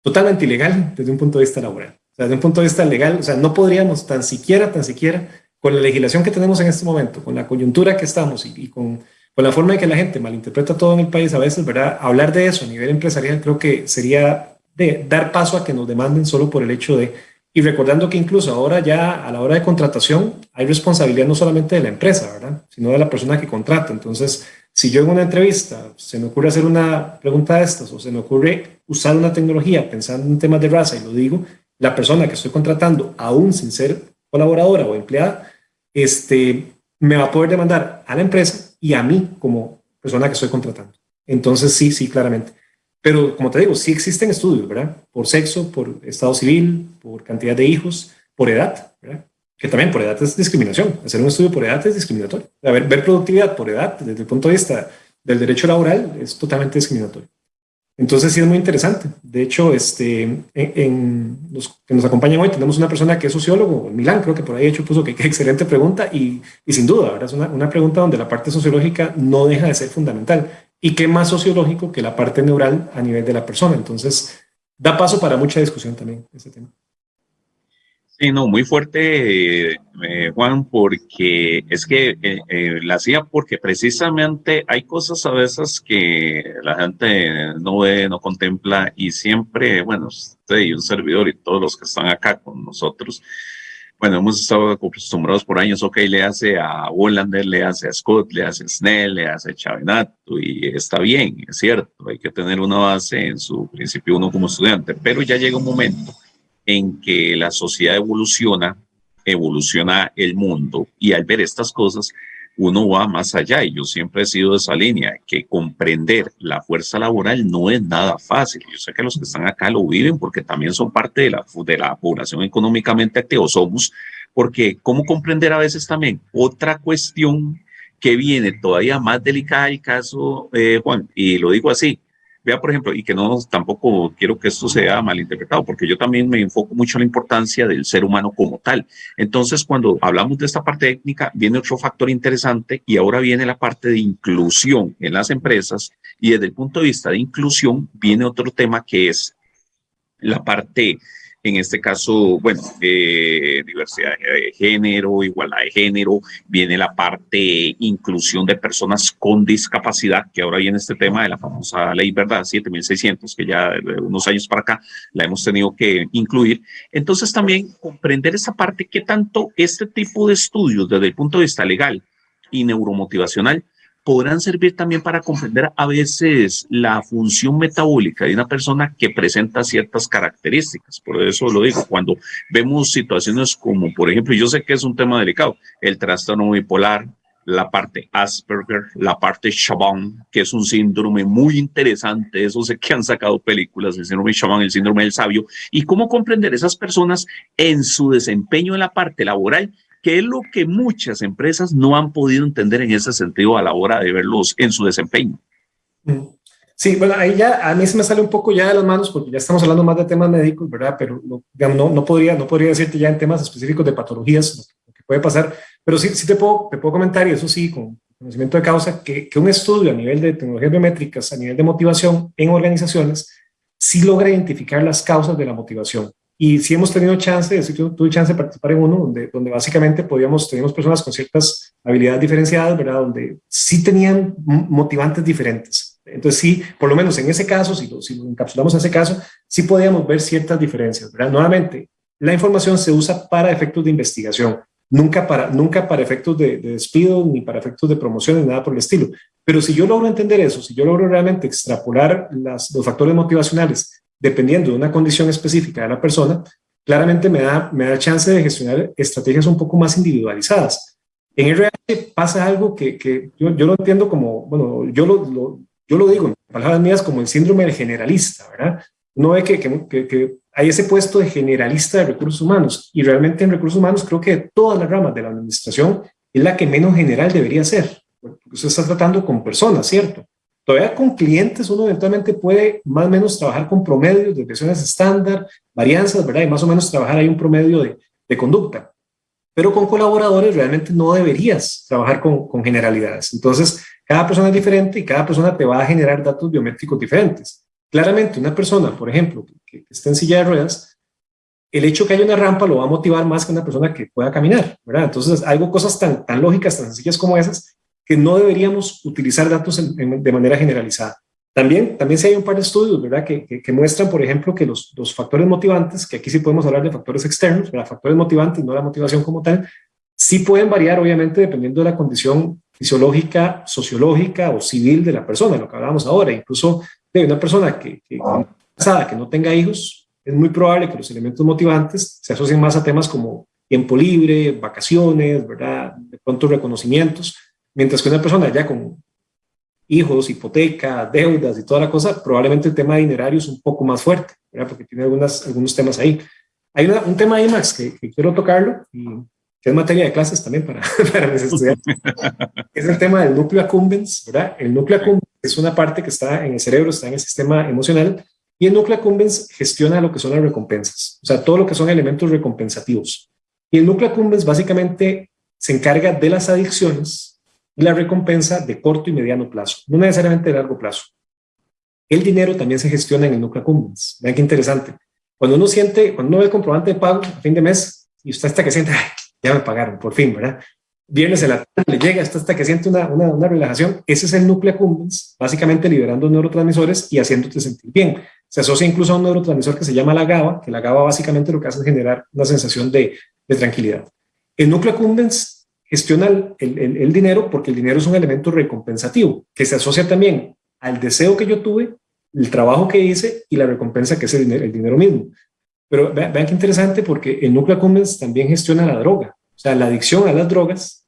Totalmente ilegal desde un punto de vista laboral. O sea, desde un punto de vista legal, o sea, no podríamos tan siquiera, tan siquiera, con la legislación que tenemos en este momento, con la coyuntura que estamos y, con, con, la forma en que la gente malinterpreta todo en el país a veces, ¿verdad? Hablar de eso a nivel empresarial creo que sería de dar paso a que nos demanden solo por el hecho de, y recordando que incluso ahora ya a la hora de contratación hay responsabilidad no solamente de la empresa, ¿verdad? Sino de la persona que contrata. Entonces, si yo en una entrevista se me ocurre hacer una pregunta de estas o se me ocurre usar una tecnología pensando en temas de raza y lo digo, la persona que estoy contratando, aún sin ser colaboradora o empleada, este, me va a poder demandar a la empresa y a mí como persona que estoy contratando. Entonces, sí, sí, claramente. Pero como te digo, sí existen estudios, ¿verdad? Por sexo, por estado civil, por cantidad de hijos, por edad. Que también por edad es discriminación. Hacer un estudio por edad es discriminatorio. A ver, ver productividad por edad desde el punto de vista del derecho laboral es totalmente discriminatorio. Entonces sí es muy interesante. De hecho, este, en, los que nos acompañan hoy tenemos una persona que es sociólogo, Milán, creo que por ahí hecho puso que, qué excelente pregunta y, y, sin duda, ¿verdad? es una, una, pregunta donde la parte sociológica no deja de ser fundamental. ¿Y qué más sociológico que la parte neural a nivel de la persona? Entonces, da paso para mucha discusión también ese tema. Sí, no, muy fuerte, eh, Juan, porque es que eh, eh, la hacía porque precisamente hay cosas a veces que la gente no ve, no contempla y siempre, bueno, usted y un servidor y todos los que están acá con nosotros, bueno, hemos estado acostumbrados por años, ok, le hace a Wallander, le hace a Scott, le hace a Snell, le hace a Chavenato y está bien, es cierto, hay que tener una base en su principio uno como estudiante, pero ya llega un momento en que la sociedad evoluciona, evoluciona el mundo. Y al ver estas cosas uno va más allá. Y yo siempre he sido de esa línea, que comprender la fuerza laboral no es nada fácil. Yo sé que los que están acá lo viven porque también son parte de la, de la población económicamente activa, somos, porque cómo comprender a veces también otra cuestión que viene todavía más delicada el caso, eh, Juan, y lo digo así, Vea, por ejemplo, y que no tampoco quiero que esto sea malinterpretado, porque yo también me enfoco mucho en la importancia del ser humano como tal. Entonces, cuando hablamos de esta parte técnica, viene otro factor interesante y ahora viene la parte de inclusión en las empresas y desde el punto de vista de inclusión viene otro tema que es la parte en este caso, bueno, eh, diversidad de género, igualdad de género, viene la parte inclusión de personas con discapacidad, que ahora viene este tema de la famosa ley, ¿verdad? 7600, que ya de unos años para acá la hemos tenido que incluir. Entonces también comprender esa parte, que tanto este tipo de estudios desde el punto de vista legal y neuromotivacional podrán servir también para comprender a veces la función metabólica de una persona que presenta ciertas características. Por eso lo digo, cuando vemos situaciones como, por ejemplo, yo sé que es un tema delicado, el trastorno bipolar, la parte Asperger, la parte Chabon, que es un síndrome muy interesante, eso sé que han sacado películas, el síndrome Chabon, el síndrome del sabio, y cómo comprender esas personas en su desempeño en la parte laboral que es lo que muchas empresas no han podido entender en ese sentido a la hora de verlos en su desempeño. Mm. Sí, bueno, ahí ya a mí se me sale un poco ya de las manos porque ya estamos hablando más de temas médicos, ¿verdad? Pero no, no, podría, no podría decirte ya en temas específicos de patologías lo que puede pasar, pero sí, sí te, puedo, te puedo comentar, y eso sí, con conocimiento de causa, que, que un estudio a nivel de tecnologías biométricas, a nivel de motivación en organizaciones, sí logra identificar las causas de la motivación. Y sí hemos tenido chance, yo tuve chance de participar en uno donde, donde básicamente podíamos, teníamos personas con ciertas habilidades diferenciadas, ¿verdad? Donde sí tenían motivantes diferentes. Entonces sí, por lo menos en ese caso, si lo, si lo encapsulamos en ese caso, sí podíamos ver ciertas diferencias, ¿verdad? Nuevamente, la información se usa para efectos de investigación, nunca para, nunca para efectos de, de, despido, ni para efectos de promoción, ni nada por el estilo. Pero si yo logro entender eso, si yo logro realmente extrapolar las, los factores motivacionales dependiendo de una condición específica de la persona, claramente me da, me da chance de gestionar estrategias un poco más individualizadas. En RH pasa algo que, que yo, yo, lo entiendo como, bueno, yo lo, lo, yo lo digo en palabras mías como el síndrome del generalista, ¿verdad? No ve que, que, que, hay ese puesto de generalista de recursos humanos y realmente en recursos humanos creo que todas las ramas de la administración es la que menos general debería ser, porque usted está tratando con personas, ¿cierto? Todavía con clientes uno eventualmente puede más o menos trabajar con promedios, de versiones estándar, varianzas, ¿verdad? Y más o menos trabajar ahí un promedio de, de conducta. Pero con colaboradores realmente no deberías trabajar con, con generalidades. Entonces, cada persona es diferente y cada persona te va a generar datos biométricos diferentes. Claramente, una persona, por ejemplo, que, que esté en silla de ruedas, el hecho que haya una rampa lo va a motivar más que una persona que pueda caminar, ¿verdad? Entonces, algo, cosas tan, tan lógicas, tan sencillas como esas, que no deberíamos utilizar datos de manera generalizada. También, también se hay un par de estudios ¿verdad? Que, que, muestran, por ejemplo, que los, los, factores motivantes, que aquí sí podemos hablar de factores externos, ¿verdad? factores motivantes, no la motivación como tal, sí pueden variar, obviamente, dependiendo de la condición fisiológica, sociológica o civil de la persona, lo que hablábamos ahora. Incluso de una persona que, que, que no tenga hijos, es muy probable que los elementos motivantes se asocien más a temas como tiempo libre, vacaciones, ¿verdad? De pronto reconocimientos, mientras que una persona ya con hijos, hipoteca, deudas y toda la cosa, probablemente el tema dinerario es un poco más fuerte, ¿verdad? Porque tiene algunas, algunos temas ahí. Hay un tema ahí, Max, que, que quiero tocarlo y que es materia de clases también para, para mis estudiantes, es el tema del núcleo accumbens, ¿verdad? El núcleo accumbens es una parte que está en el cerebro, está en el sistema emocional, y el núcleo accumbens gestiona lo que son las recompensas, o sea, todo lo que son elementos recompensativos. Y el núcleo accumbens básicamente se encarga de las adicciones y la recompensa de corto y mediano plazo, no necesariamente de largo plazo. El dinero también se gestiona en el núcleo accumbens. Vean qué interesante. Cuando uno siente, cuando uno ve el comprobante de pago a fin de mes y usted está que siente, ya me pagaron, por fin, ¿verdad? Viernes en la tarde le llega hasta, hasta que siente una, una, una, relajación. Ese es el núcleo accumbens, básicamente liberando neurotransmisores y haciéndote sentir bien. Se asocia incluso a un neurotransmisor que se llama la GABA, que la GABA básicamente lo que hace es generar una sensación de, de tranquilidad. El núcleo accumbens gestiona el, dinero porque el dinero es un elemento recompensativo que se asocia también al deseo que yo tuve, el trabajo que hice y la recompensa que es el dinero, el dinero mismo. Pero vean, vean qué interesante porque el núcleo accumbens también gestiona la droga. O sea, la adicción a las drogas,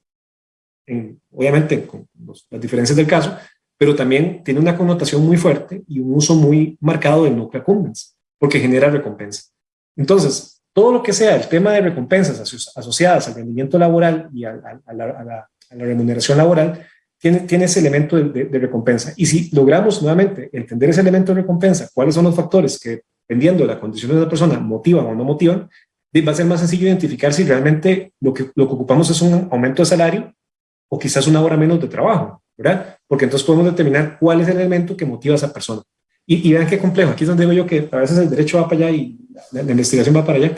en, obviamente con los, las diferencias del caso, pero también tiene una connotación muy fuerte y un uso muy marcado del núcleo accumbens, porque genera recompensa. Entonces, todo lo que sea el tema de recompensas asociadas al rendimiento laboral y a, la, remuneración laboral, tiene, tiene ese elemento de, recompensa. Y si logramos nuevamente entender ese elemento de recompensa, cuáles son los factores que, dependiendo de la condición de la persona, motivan o no motivan, va a ser más sencillo identificar si realmente lo que, lo que ocupamos es un aumento de salario o quizás una hora menos de trabajo, ¿verdad? Porque entonces podemos determinar cuál es el elemento que motiva a esa persona. Y, vean qué complejo, aquí es donde digo yo que a veces el derecho va para allá y la, la, investigación va para allá.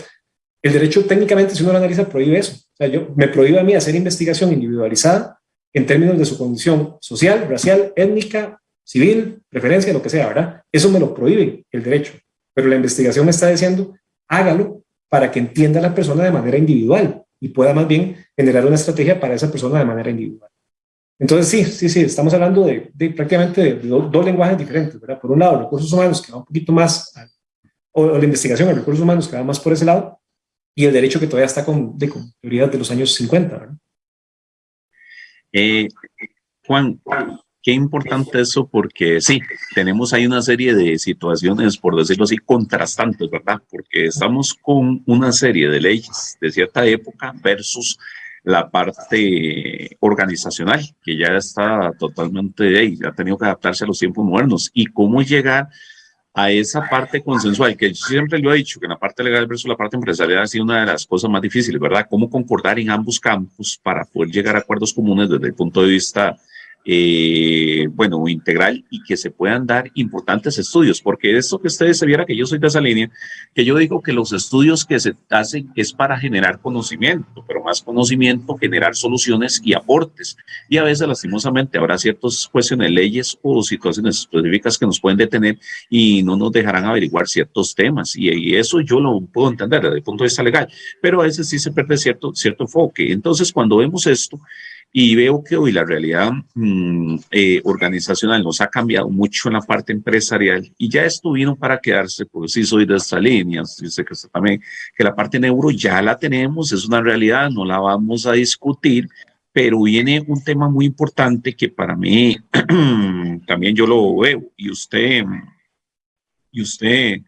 El derecho técnicamente, si uno lo analiza, prohíbe eso. O sea, yo me prohíbe a mí hacer investigación individualizada en términos de su condición social, racial, étnica, civil, preferencia, lo que sea, ¿verdad? Eso me lo prohíbe el derecho. Pero la investigación me está diciendo, hágalo para que entienda a la persona de manera individual y pueda más bien generar una estrategia para esa persona de manera individual. Entonces, sí, sí, sí, estamos hablando de, de prácticamente de, de dos, dos, lenguajes diferentes, ¿verdad? Por un lado, recursos humanos que va un poquito más, o, o, la investigación de recursos humanos que va más por ese lado, y el derecho que todavía está con, de, con teorías de los años 50, ¿verdad? Eh, Juan, Qué importante eso porque sí, tenemos ahí una serie de situaciones, por decirlo así, contrastantes, ¿verdad? Porque estamos con una serie de leyes de cierta época versus la parte organizacional, que ya está totalmente, hey, ha tenido que adaptarse a los tiempos modernos. Y cómo llegar a esa parte consensual, que yo siempre lo he dicho, que la parte legal versus la parte empresarial ha sido una de las cosas más difíciles, ¿verdad? Cómo concordar en ambos campos para poder llegar a acuerdos comunes desde el punto de vista eh, bueno, integral y que se puedan dar importantes estudios, porque esto que ustedes se viera que yo soy de esa línea, que yo digo que los estudios que se hacen es para generar conocimiento, pero más conocimiento, generar soluciones y aportes. Y a veces, lastimosamente, habrá ciertas cuestiones, leyes o situaciones específicas que nos pueden detener y no nos dejarán averiguar ciertos temas. Y, y eso yo lo puedo entender desde el punto de vista legal, pero a veces sí se pierde cierto, cierto enfoque. Entonces, cuando vemos esto, y veo que hoy la realidad mmm, eh, organizacional nos ha cambiado mucho en la parte empresarial y ya esto vino para quedarse, porque sí soy de esta línea, sé que también, que la parte neuro ya la tenemos, es una realidad, no la vamos a discutir, pero viene un tema muy importante que para mí también yo lo veo y usted, y usted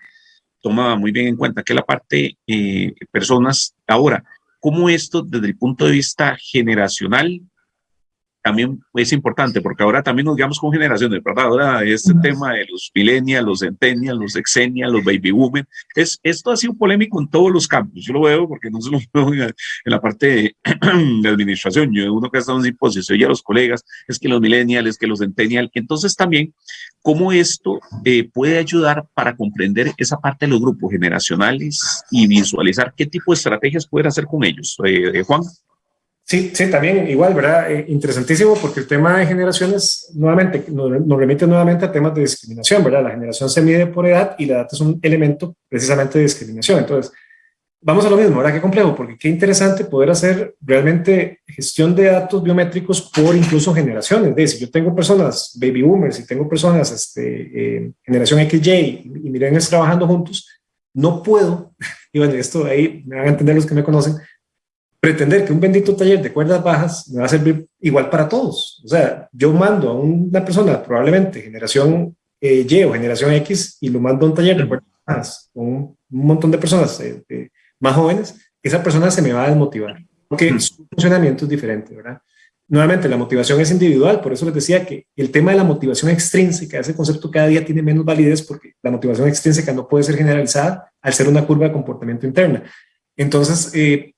toma muy bien en cuenta que la parte eh, personas, ahora, cómo esto desde el punto de vista generacional también es importante, porque ahora también nos guiamos con generaciones, ¿verdad? Ahora este uh -huh. tema de los millennials, los centennials, los exennials, los baby boomers, es, esto ha sido polémico en todos los campos, yo lo veo porque no se lo veo en, en la parte de, de, administración, yo uno que ha estado en simposio, oye a los colegas, es que los millennials, es que los centennials, entonces también cómo esto eh, puede ayudar para comprender esa parte de los grupos generacionales y visualizar qué tipo de estrategias pueden hacer con ellos. Eh, eh, Juan. Sí, sí, también igual, ¿verdad? Eh, interesantísimo porque el tema de generaciones nuevamente nos, nos, remite nuevamente a temas de discriminación, ¿verdad? La generación se mide por edad y la edad es un elemento precisamente de discriminación. Entonces, vamos a lo mismo, ahora qué complejo, porque qué interesante poder hacer realmente gestión de datos biométricos por incluso generaciones. De si yo tengo personas baby boomers y tengo personas este, eh, generación XY y, y millennials trabajando juntos, no puedo, y bueno, esto ahí me van a entender los que me conocen, pretender que un bendito taller de cuerdas bajas me va a servir igual para todos. O sea, yo mando a una persona probablemente generación eh, Y o generación X y lo mando a un taller de cuerdas bajas con un, montón de personas eh, más jóvenes, esa persona se me va a desmotivar porque su funcionamiento es diferente, ¿verdad? Nuevamente, la motivación es individual, por eso les decía que el tema de la motivación extrínseca, ese concepto cada día tiene menos validez porque la motivación extrínseca no puede ser generalizada al ser una curva de comportamiento interna. Entonces, eh,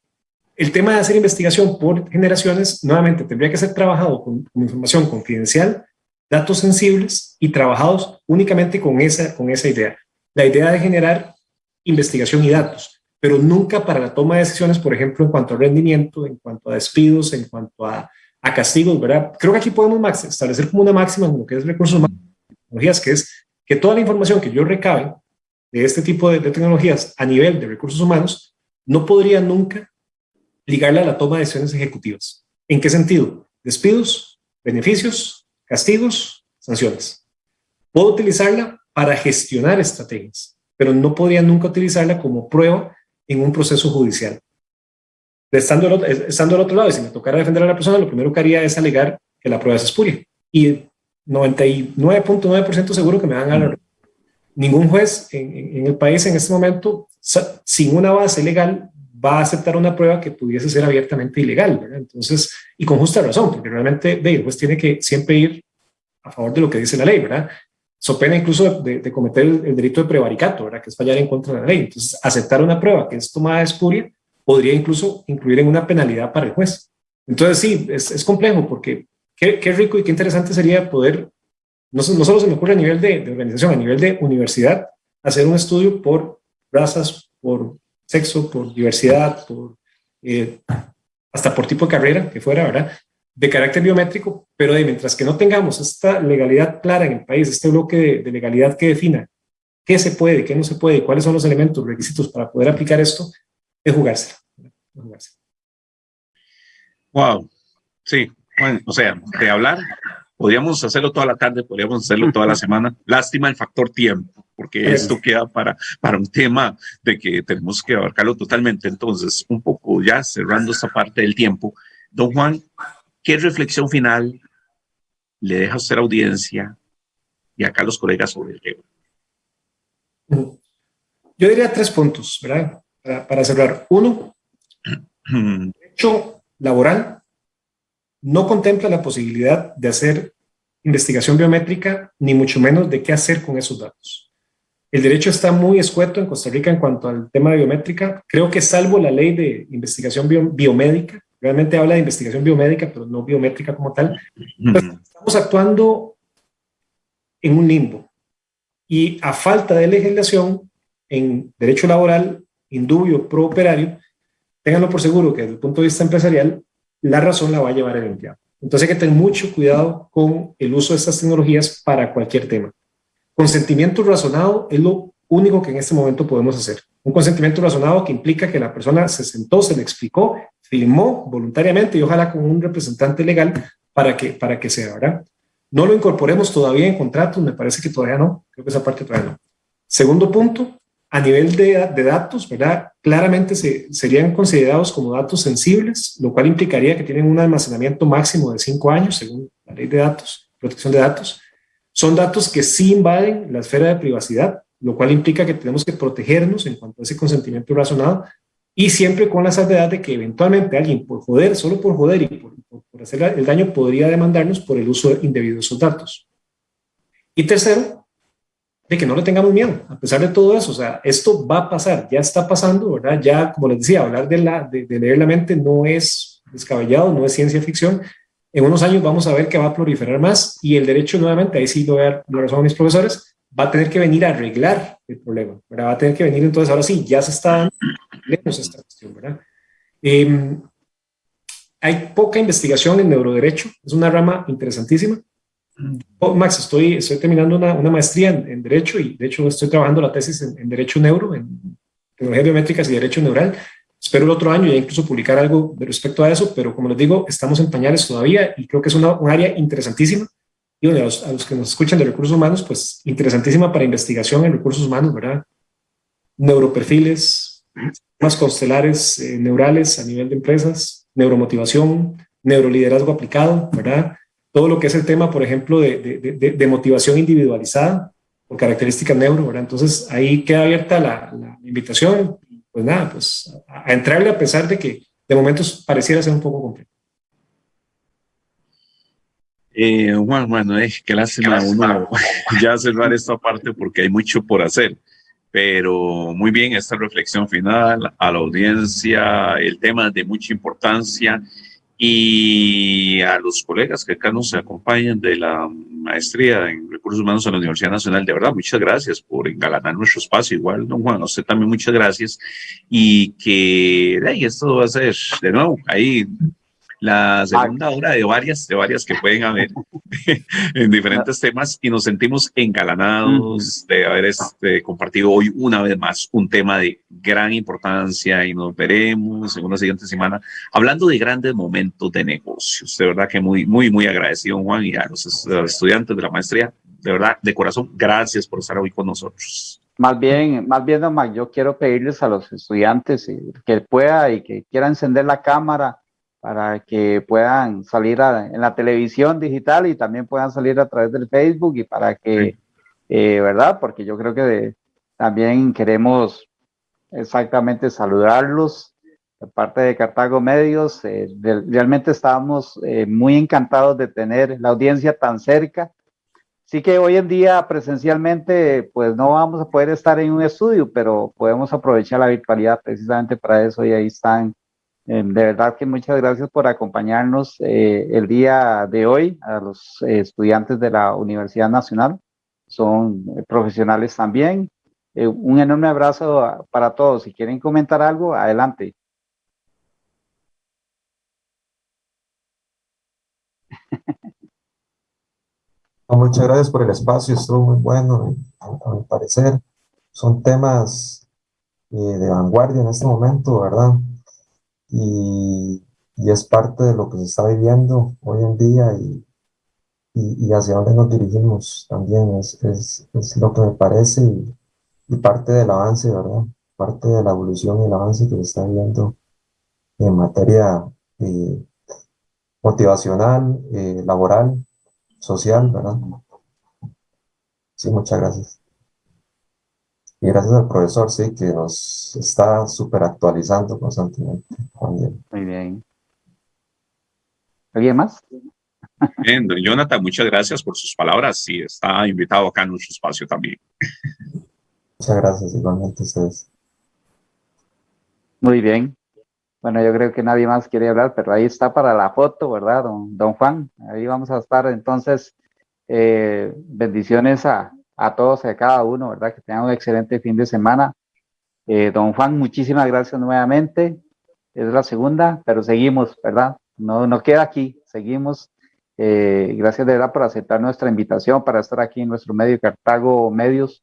el tema de hacer investigación por generaciones, nuevamente, tendría que ser trabajado con, información confidencial, datos sensibles y trabajados únicamente con esa, con esa idea. La idea de generar investigación y datos, pero nunca para la toma de decisiones, por ejemplo, en cuanto a rendimiento, en cuanto a despidos, en cuanto a castigos, ¿verdad? Creo que aquí podemos establecer como una máxima en lo que es recursos humanos, tecnologías, que es que toda la información que yo recabe de este tipo de, tecnologías a nivel de recursos humanos no podría nunca ligarla a la toma de decisiones ejecutivas. ¿En qué sentido? Despidos, beneficios, castigos, sanciones. Puedo utilizarla para gestionar estrategias, pero no podría nunca utilizarla como prueba en un proceso judicial estando, al, estando al otro lado, si me tocara defender a la persona, lo primero que haría es alegar que la prueba es espuria. Y 99.9% seguro que me van a ganar. Ningún juez en, el país en este momento, sin una base legal, va a aceptar una prueba que pudiese ser abiertamente ilegal. ¿verdad? Entonces, y con justa razón, porque realmente el juez tiene que siempre ir a favor de lo que dice la ley, ¿verdad? So pena incluso de, cometer el, el, delito de prevaricato, ¿verdad? Que es fallar en contra de la ley. Entonces, aceptar una prueba que es tomada de espuria podría incluso incluir en una penalidad para el juez. Entonces sí, es, es complejo porque qué, qué, rico y qué interesante sería poder, no, no solo se me ocurre a nivel de, de, organización, a nivel de universidad, hacer un estudio por razas, por sexo, por diversidad, por, eh, hasta por tipo de carrera que fuera, ¿verdad? De carácter biométrico, pero mientras que no tengamos esta legalidad clara en el país, este bloque de, legalidad que defina qué se puede, qué no se puede, cuáles son los elementos, requisitos para poder aplicar esto, es jugarse. jugarse. Wow, sí, bueno, o sea, de hablar, podríamos hacerlo toda la tarde, podríamos hacerlo toda la semana. Lástima el factor tiempo, porque esto queda para, para un tema de que tenemos que abarcarlo totalmente. Entonces, un poco ya cerrando esta parte del tiempo, don Juan, ¿qué reflexión final le deja a usted a audiencia y acá a los colegas sobre el tema? Yo diría tres puntos, ¿verdad? para, para cerrar. Uno, derecho laboral no contempla la posibilidad de hacer investigación biométrica, ni mucho menos de qué hacer con esos datos. El derecho está muy escueto en Costa Rica en cuanto al tema de biométrica. Creo que salvo la ley de investigación bio, biomédica, realmente habla de investigación biomédica, pero no biométrica como tal, pues estamos actuando en un limbo. Y a falta de legislación en derecho laboral, indubio, pro operario, ténganlo por seguro que desde el punto de vista empresarial, la razón la va a llevar el empleado. Entonces hay que tener mucho cuidado con el uso de estas tecnologías para cualquier tema. Consentimiento razonado es lo único que en este momento podemos hacer. Un consentimiento razonado que implica que la persona se sentó, se le explicó, firmó voluntariamente y ojalá con un representante legal para que, para que sea, ¿verdad? No lo incorporemos todavía en contratos, me parece que todavía no, creo que esa parte todavía no. Segundo punto, a nivel de, datos, ¿verdad? Claramente se, serían considerados como datos sensibles, lo cual implicaría que tienen un almacenamiento máximo de cinco años, según la ley de datos, protección de datos. Son datos que sí invaden la esfera de privacidad, lo cual implica que tenemos que protegernos en cuanto a ese consentimiento razonado y siempre con la salvedad de que eventualmente alguien por joder, solo por joder y por hacer el daño podría demandarnos por el uso indebido de esos datos. Y tercero, de que no le tengamos miedo, a pesar de todo eso, o sea, esto va a pasar, ya está pasando, ¿verdad? Ya, como les decía, hablar de, la, de, de leer la mente no es descabellado, no es ciencia ficción, en unos años vamos a ver que va a proliferar más y el derecho nuevamente, ahí sí lo voy a dar razón a mis profesores, va a tener que venir a arreglar el problema, ¿verdad? Va a tener que venir entonces, ahora sí, ya se está dando esta cuestión, ¿verdad? Eh, hay poca investigación en neuroderecho, es una rama interesantísima, Oh, Max, estoy, estoy terminando una, una maestría en, en, Derecho y de hecho estoy trabajando la tesis en, en Derecho Neuro, en tecnologías biométricas y derecho neural. Espero el otro año ya incluso publicar algo respecto a eso, pero como les digo, estamos en pañales todavía y creo que es una, un área interesantísima. Y bueno, a los, a los, que nos escuchan de recursos humanos, pues interesantísima para investigación en recursos humanos, ¿verdad? Neuroperfiles, más constelares eh, neurales a nivel de empresas, neuromotivación, neuroliderazgo aplicado, ¿verdad? Todo lo que es el tema, por ejemplo, de, de, de, motivación individualizada por características neuro, ¿verdad? Entonces ahí queda abierta la, la invitación pues nada, pues a, a, entrarle a pesar de que de momentos pareciera ser un poco complejo. Eh, Juan, bueno, eh, qué lástima uno ya cerrar esta parte porque hay mucho por hacer, pero muy bien esta reflexión final a la audiencia, el tema de mucha importancia y a los colegas que acá nos acompañan de la maestría en recursos humanos en la Universidad Nacional. De verdad, muchas gracias por engalanar nuestro espacio. Igual, don Juan, a usted también muchas gracias. Y que ahí esto va a ser de nuevo ahí la segunda hora de varias, de varias que pueden haber en diferentes temas y nos sentimos engalanados de haber este, compartido hoy una vez más un tema de gran importancia y nos veremos en una siguiente semana hablando de grandes momentos de negocios. De verdad que muy, muy, muy agradecido Juan y a los estudiantes de la maestría. De verdad, de corazón, gracias por estar hoy con nosotros. Más bien, más bien, Don yo quiero pedirles a los estudiantes que pueda y que quiera encender la cámara para que puedan salir a, en la televisión digital y también puedan salir a través del Facebook y para que, eh, ¿verdad? Porque yo creo que de, también queremos exactamente saludarlos de parte de Cartago Medios. Eh, de, realmente estábamos eh, muy encantados de tener la audiencia tan cerca. Sí que hoy en día presencialmente pues no vamos a poder estar en un estudio, pero podemos aprovechar la virtualidad precisamente para eso y ahí están de verdad que muchas gracias por acompañarnos eh, el día de hoy a los eh, estudiantes de la Universidad Nacional. Son eh, profesionales también. Eh, un enorme abrazo para todos. Si quieren comentar algo, adelante. Muchas gracias por el espacio, estuvo muy bueno, a mi parecer. Son temas de vanguardia en este momento, ¿verdad? Y, y, es parte de lo que se está viviendo hoy en día y, y, hacia dónde nos dirigimos también es, es, es lo que me parece y, parte del avance, ¿verdad? Parte de la evolución y el avance que se está viendo en materia eh, motivacional, eh, laboral, social, ¿verdad? Sí, muchas gracias. Y gracias al profesor, sí, que nos está súper actualizando constantemente. También. Muy bien. ¿Alguien más? Bien, Jonathan, muchas gracias por sus palabras. Sí, está invitado acá en nuestro espacio también. Muchas gracias, igualmente ustedes. Muy bien. Bueno, yo creo que nadie más quiere hablar, pero ahí está para la foto, ¿verdad, don, don Juan? Ahí vamos a estar. Entonces, eh, bendiciones a, a todos y a cada uno, ¿verdad? Que tengan un excelente fin de semana. Eh, don Juan, muchísimas gracias nuevamente. Es la segunda, pero seguimos, ¿verdad? No, no queda aquí, seguimos. Eh, gracias de verdad por aceptar nuestra invitación para estar aquí en nuestro medio Cartago Medios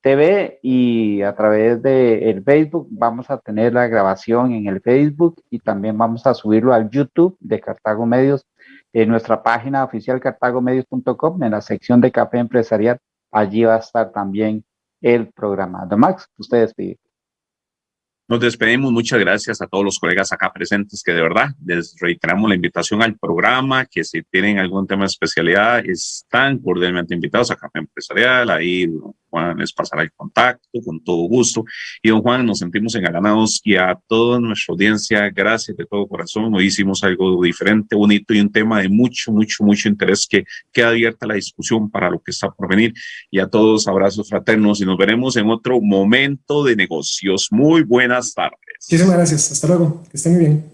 TV y a través de el Facebook vamos a tener la grabación en el Facebook y también vamos a subirlo al YouTube de Cartago Medios en nuestra página oficial cartagomedios.com en la sección de café empresarial allí va a estar también el programa. Don Max, ustedes piden. Nos despedimos. Muchas gracias a todos los colegas acá presentes que de verdad les reiteramos la invitación al programa, que si tienen algún tema de especialidad están cordialmente invitados a Café Empresarial. Ahí Juan les pasará el contacto con todo gusto. Y don Juan, nos sentimos engalanados y a toda nuestra audiencia, gracias de todo corazón. Hoy hicimos algo diferente, bonito y un tema de mucho, mucho, mucho interés que queda abierta la discusión para lo que está por venir. Y a todos abrazos fraternos y nos veremos en otro momento de negocios. Muy buenas tardes. Muchísimas gracias. Hasta luego. Que estén muy bien.